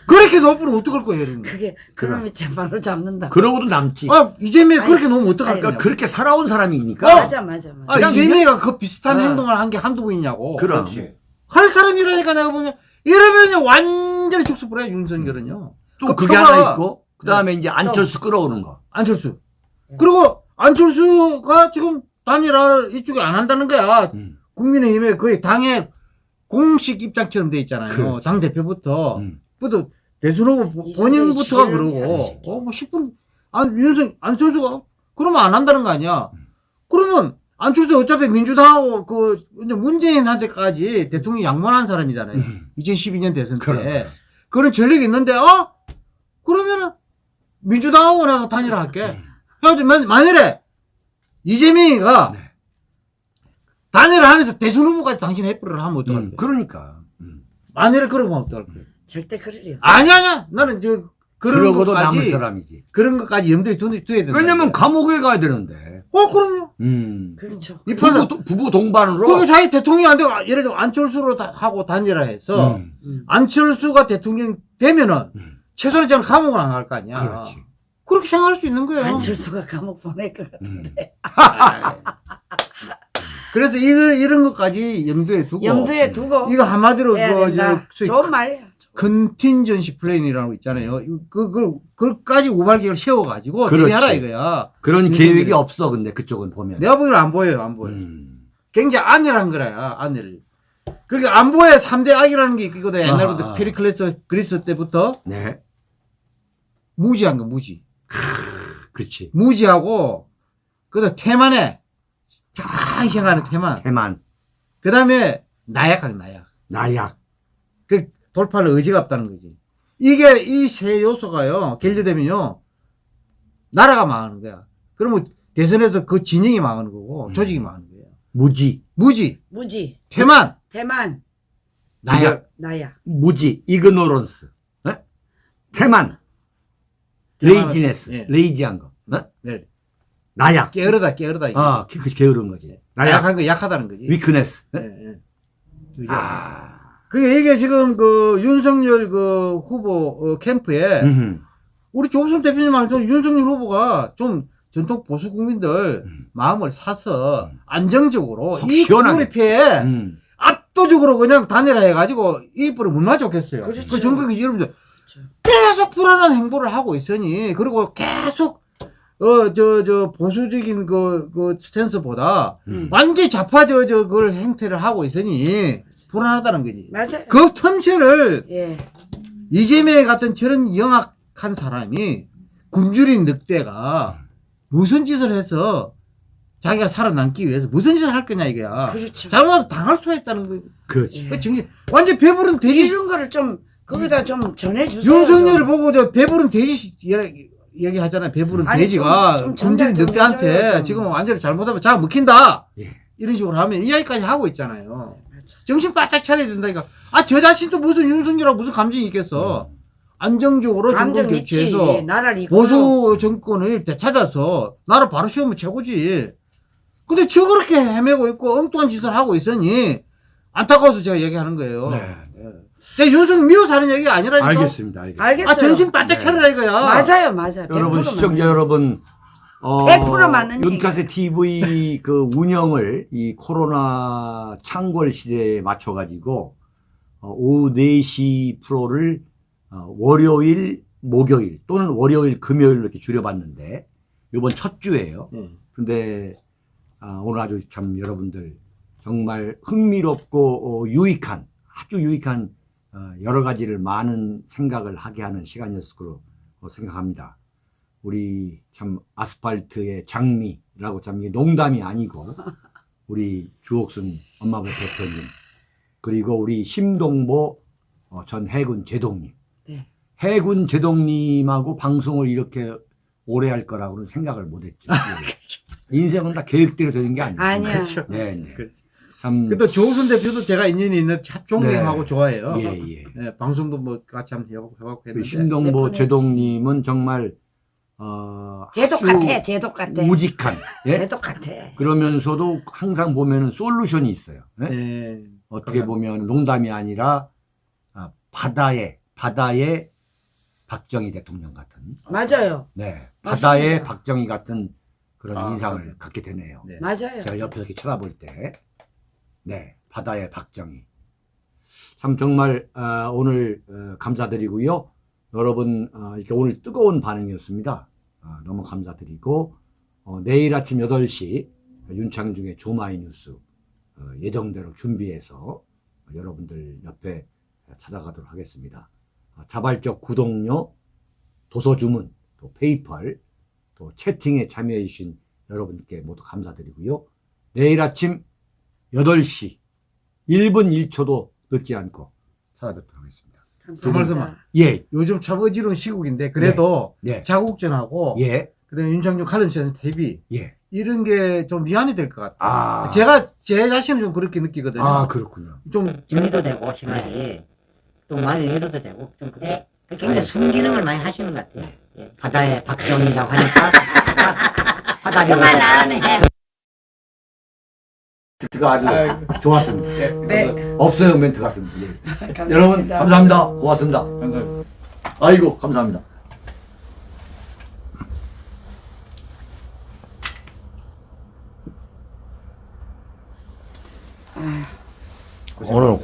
그렇게 놓으면 어떡할 거예요, 여러분? 그게 그러면 참 바로 잡는다. 그러고도 남지. 아, 이재명이 아니, 그렇게 놓으면 어떡할? 그러니까 그렇게 살아온 사람이니까. 맞아 맞아 맞아. 아, 이재명이가 그 비슷한 어. 행동을 한 게 한두 번이냐고. 그럼. 그렇지. 할 사람이라니까 내가 보면 이러면 완전히 축소불해 윤석열은요. 또그 그게 하나 있고, 그 다음에 이제 안철수 끌어오는 거. 안철수. 그리고 안철수가 지금 단일화 이쪽에 안 한다는 거야. 음. 국민의힘에 거의 당의 공식 입장처럼 돼 있잖아요. 그렇지. 당 대표부터. 음. 또 대선 후보 본인부터가 그러고, 하시게. 어, 뭐 10분, 안, 윤석, 안철수가, 그러면 안 한다는 거 아니야. 그러면, 안철수 어차피 민주당하고 그, 문재인한테까지 대통령 양만한 사람이잖아요. 음. 2012년 대선 때. 그럼. 그런 전력이 있는데, 어? 그러면은, 민주당하고 내가 단일화 할게. 해가지고, 만- 만일에, 이재명이가, 네. 단일화 하면서 대선 후보까지 당신 해프를 하면 어떡할 음, 거야? 그러니까. 음. 만일에 그러면 어떡할 거야? 절대 그러려. 아니, 아니야. 나는 저, 그런 그러고도 것까지, 남을 사람이지. 그런 것까지 염두에 두, 둬야 된다. 왜냐면 감옥에 가야 되는데. 어, 그럼요. 음. 그렇죠. 이 부부, 도- 부부 동반으로. 그리고 자기 대통령이 안 되고, 아, 예를 들어 안철수로 다, 하고 단일화 해서, 음. 음. 안철수가 대통령 되면은, 음. 최소한 저는 감옥을 안 갈 거 아니야. 그렇지. 그렇게 생각할 수 있는 거예요. 안철수가 감옥 보낼 것 같아. 음. *laughs* 그래서 이런, 이런 것까지 염두에 두고, 염두에 두고 이거 한마디로 그. 저, 소위 좋은 말이야. contingency plan이라는 거 있잖아요. 그, 그, 그걸까지 우발계획을 세워 가지고, 그렇지. 준비하라 이거야. 그런 윤석열이- 계획이 없어, 근데 그쪽은 보면. 내가 보기에는 안 보여요, 안 보여요. 음. 굉장히 안일한 거야, 안일. 그러니까 안보에 3대 악이라는 게 있거든. 옛날부터 아, 아. 페리클레스 그리스 때부터 네. 무지한 거, 무지. 그렇지. 무지하고, 그 다음 태만해. 편하게 생각하는 태만. 태만, 그 다음에 나약하게 나약. 나약. 그 돌파할 의지가 없다는 거지. 이게 이 세 요소가요, 결합되면요, 나라가 망하는 거야. 그러면 대선에서 그 진영이 망하는 거고, 음. 조직이 망하는 거예요. 무지, 무지, 무지, 태만, 태만, 나약. 나약. 무지, ignorance. 어? 태만, 태만은- laziness, 예. lazy한 거. 어? 네. 나약. 게으르다, 게으르다. 어, 그, 그 게으른 거지. 나약, 약한 거 약하다는 거지. 위크네스. 어? 예, 예. 그죠? 아, 그게 이게 지금 그 윤석열 그 후보 어, 캠프에 음흠. 우리 조선 대표님 말도 윤석열 후보가 좀 전통 보수 국민들 음. 마음을 사서 안정적으로 속이 시원하게. 국민의회에 음. 압도적으로 그냥 단일화 해가지고 이 뿔을 물마 좋겠어요. 그렇죠. 그 전국에 여러분들 그렇죠. 계속 불안한 행보를 하고 있으니 그리고 계속 어 저 저 보수적인 그 그 스탠스보다 음. 완전히 좌파 저 저 그걸 행태를 하고 있으니 불안하다는 거지. 맞아요. 그 틈새를 예. 이재명 같은 저런 영악한 사람이 굶주린 늑대가 무슨 짓을 해서 자기가 살아남기 위해서 무슨 짓을 할 거냐 이거야. 그렇죠. 잘못하면 당할 수가 있다는 거. 그렇지. 그 정신 완전 배부른 돼지 이런 거를 좀 거기다 좀 전해주세요. 윤석열을 좀. 보고 저 배부른 돼지 얘기- 얘기하잖아요. 배부른 아니, 돼지가 좀 늑대한테. 지금 완전히 잘못하면 자가 먹힌다. 예. 이런 식으로 하면 이야기까지 하고 있잖아요. 맞아. 정신 바짝 차려야 된다니까. 아, 저 자신도 무슨 윤석열하고 무슨 감정이 있겠어. 안정적으로 정권 감정 있지. 교체해서 이끌어. 보수 정권을 되찾아서 나라 바로 세우면 최고지. 근데 저 그렇게 헤매고 있고 엉뚱한 짓을 하고 있으니 안타까워서 제가 얘기하는 거예요. 네. 제가 윤석열 미워서 하는 얘기가 아니라니까. 알겠습니다. 알겠습니다. 알겠어요. 아, 정신 바짝 네. 차려라 이거야. 맞아요, 맞아요. 여러분 100% 시청자 맞아요. 여러분 어, 100% 맞는 윤카세 TV 그 운영을 이 코로나 창궐 시대에 맞춰 가지고 어, 오후 4시 프로를 어, 월요일 목요일 또는 월요일 금요일로 이렇게 줄여봤는데 이번 첫 주예요. 네. 근데 아, 오늘 아주 참 여러분들 정말 흥미롭고 어, 유익한 아주 유익한 어, 여러 가지를 많은 생각을 하게 하는 시간이었을 거로 어, 생각합니다. 우리 참 아스팔트의 장미라고 참 이게 농담이 아니고 우리 주옥순 엄마부 대표님 그리고 우리 심동보 어, 전 해군 제독님 네. 해군 제독님하고 방송을 이렇게 오래 할 거라고는 생각을 못했죠. 인생은 다 계획대로 되는 게 아니에요. 아니야. 그렇죠. 네, 네. 그- 참 근데 조우순 대표도 제가 인연이 있는 참 존경하고 네. 좋아해요. 예, 예. 네, 방송도 뭐 같이 한번 해보고 해보고 그 했는데. 심동보 몇 제독님은 정말 어 제독 같아, 제독 같아. 우직한 *laughs* 예? 제독 같아. 그러면서도 항상 보면은 솔루션이 있어요. 예? 네. 어떻게 보면 농담이 아니라 아, 바다의 바다의 박정희 대통령 같은 맞아요. 네 맞습니다. 바다의 박정희 같은 그런 아, 인상을 맞아요. 갖게 되네요. 네. 맞아요. 제가 옆에서 이렇게 쳐다볼 때, 네, 바다의 박정희. 참 정말 아, 오늘 어, 감사드리고요. 여러분 어, 이렇게 오늘 뜨거운 반응이었습니다. 아, 너무 감사드리고 어, 내일 아침 8시 윤창중의 조마이 뉴스 어, 예정대로 준비해서 여러분들 옆에 찾아가도록 하겠습니다. 아, 자발적 구독료, 도서 주문, 또 페이펄, 또 채팅에 참여해 주신 여러분께 모두 감사드리고요. 내일 아침 8시 1분 1초도 늦지 않고 찾아뵙도록 하겠습니다. 그 말씀은 감사합니다. 예, 요즘 참 어지러운 시국인데 그래도 네, 자국전하고 예, 그다음에 윤창중 칼럼 센스 TV 예. 이런 게좀 미안이 될 것 같아요. 아, 제가 제 자신은 좀 그렇게 느끼거든요. 아, 그렇군요. 좀 정리도 되고 시간이 또 많이 위로도 되고 좀 그래 굉장히 순기능을 많이 하시는 것 같아요. 예, 바다의 박정희라고 하니까 *laughs* 그만 안 해. 멘트가 아주 좋았습니다. 네. 없어요 멘트 같습니다. 예. 감사합니다. 여러분 감사합니다. 고맙습니다. 감사합니다. 아이고 감사합니다. 오늘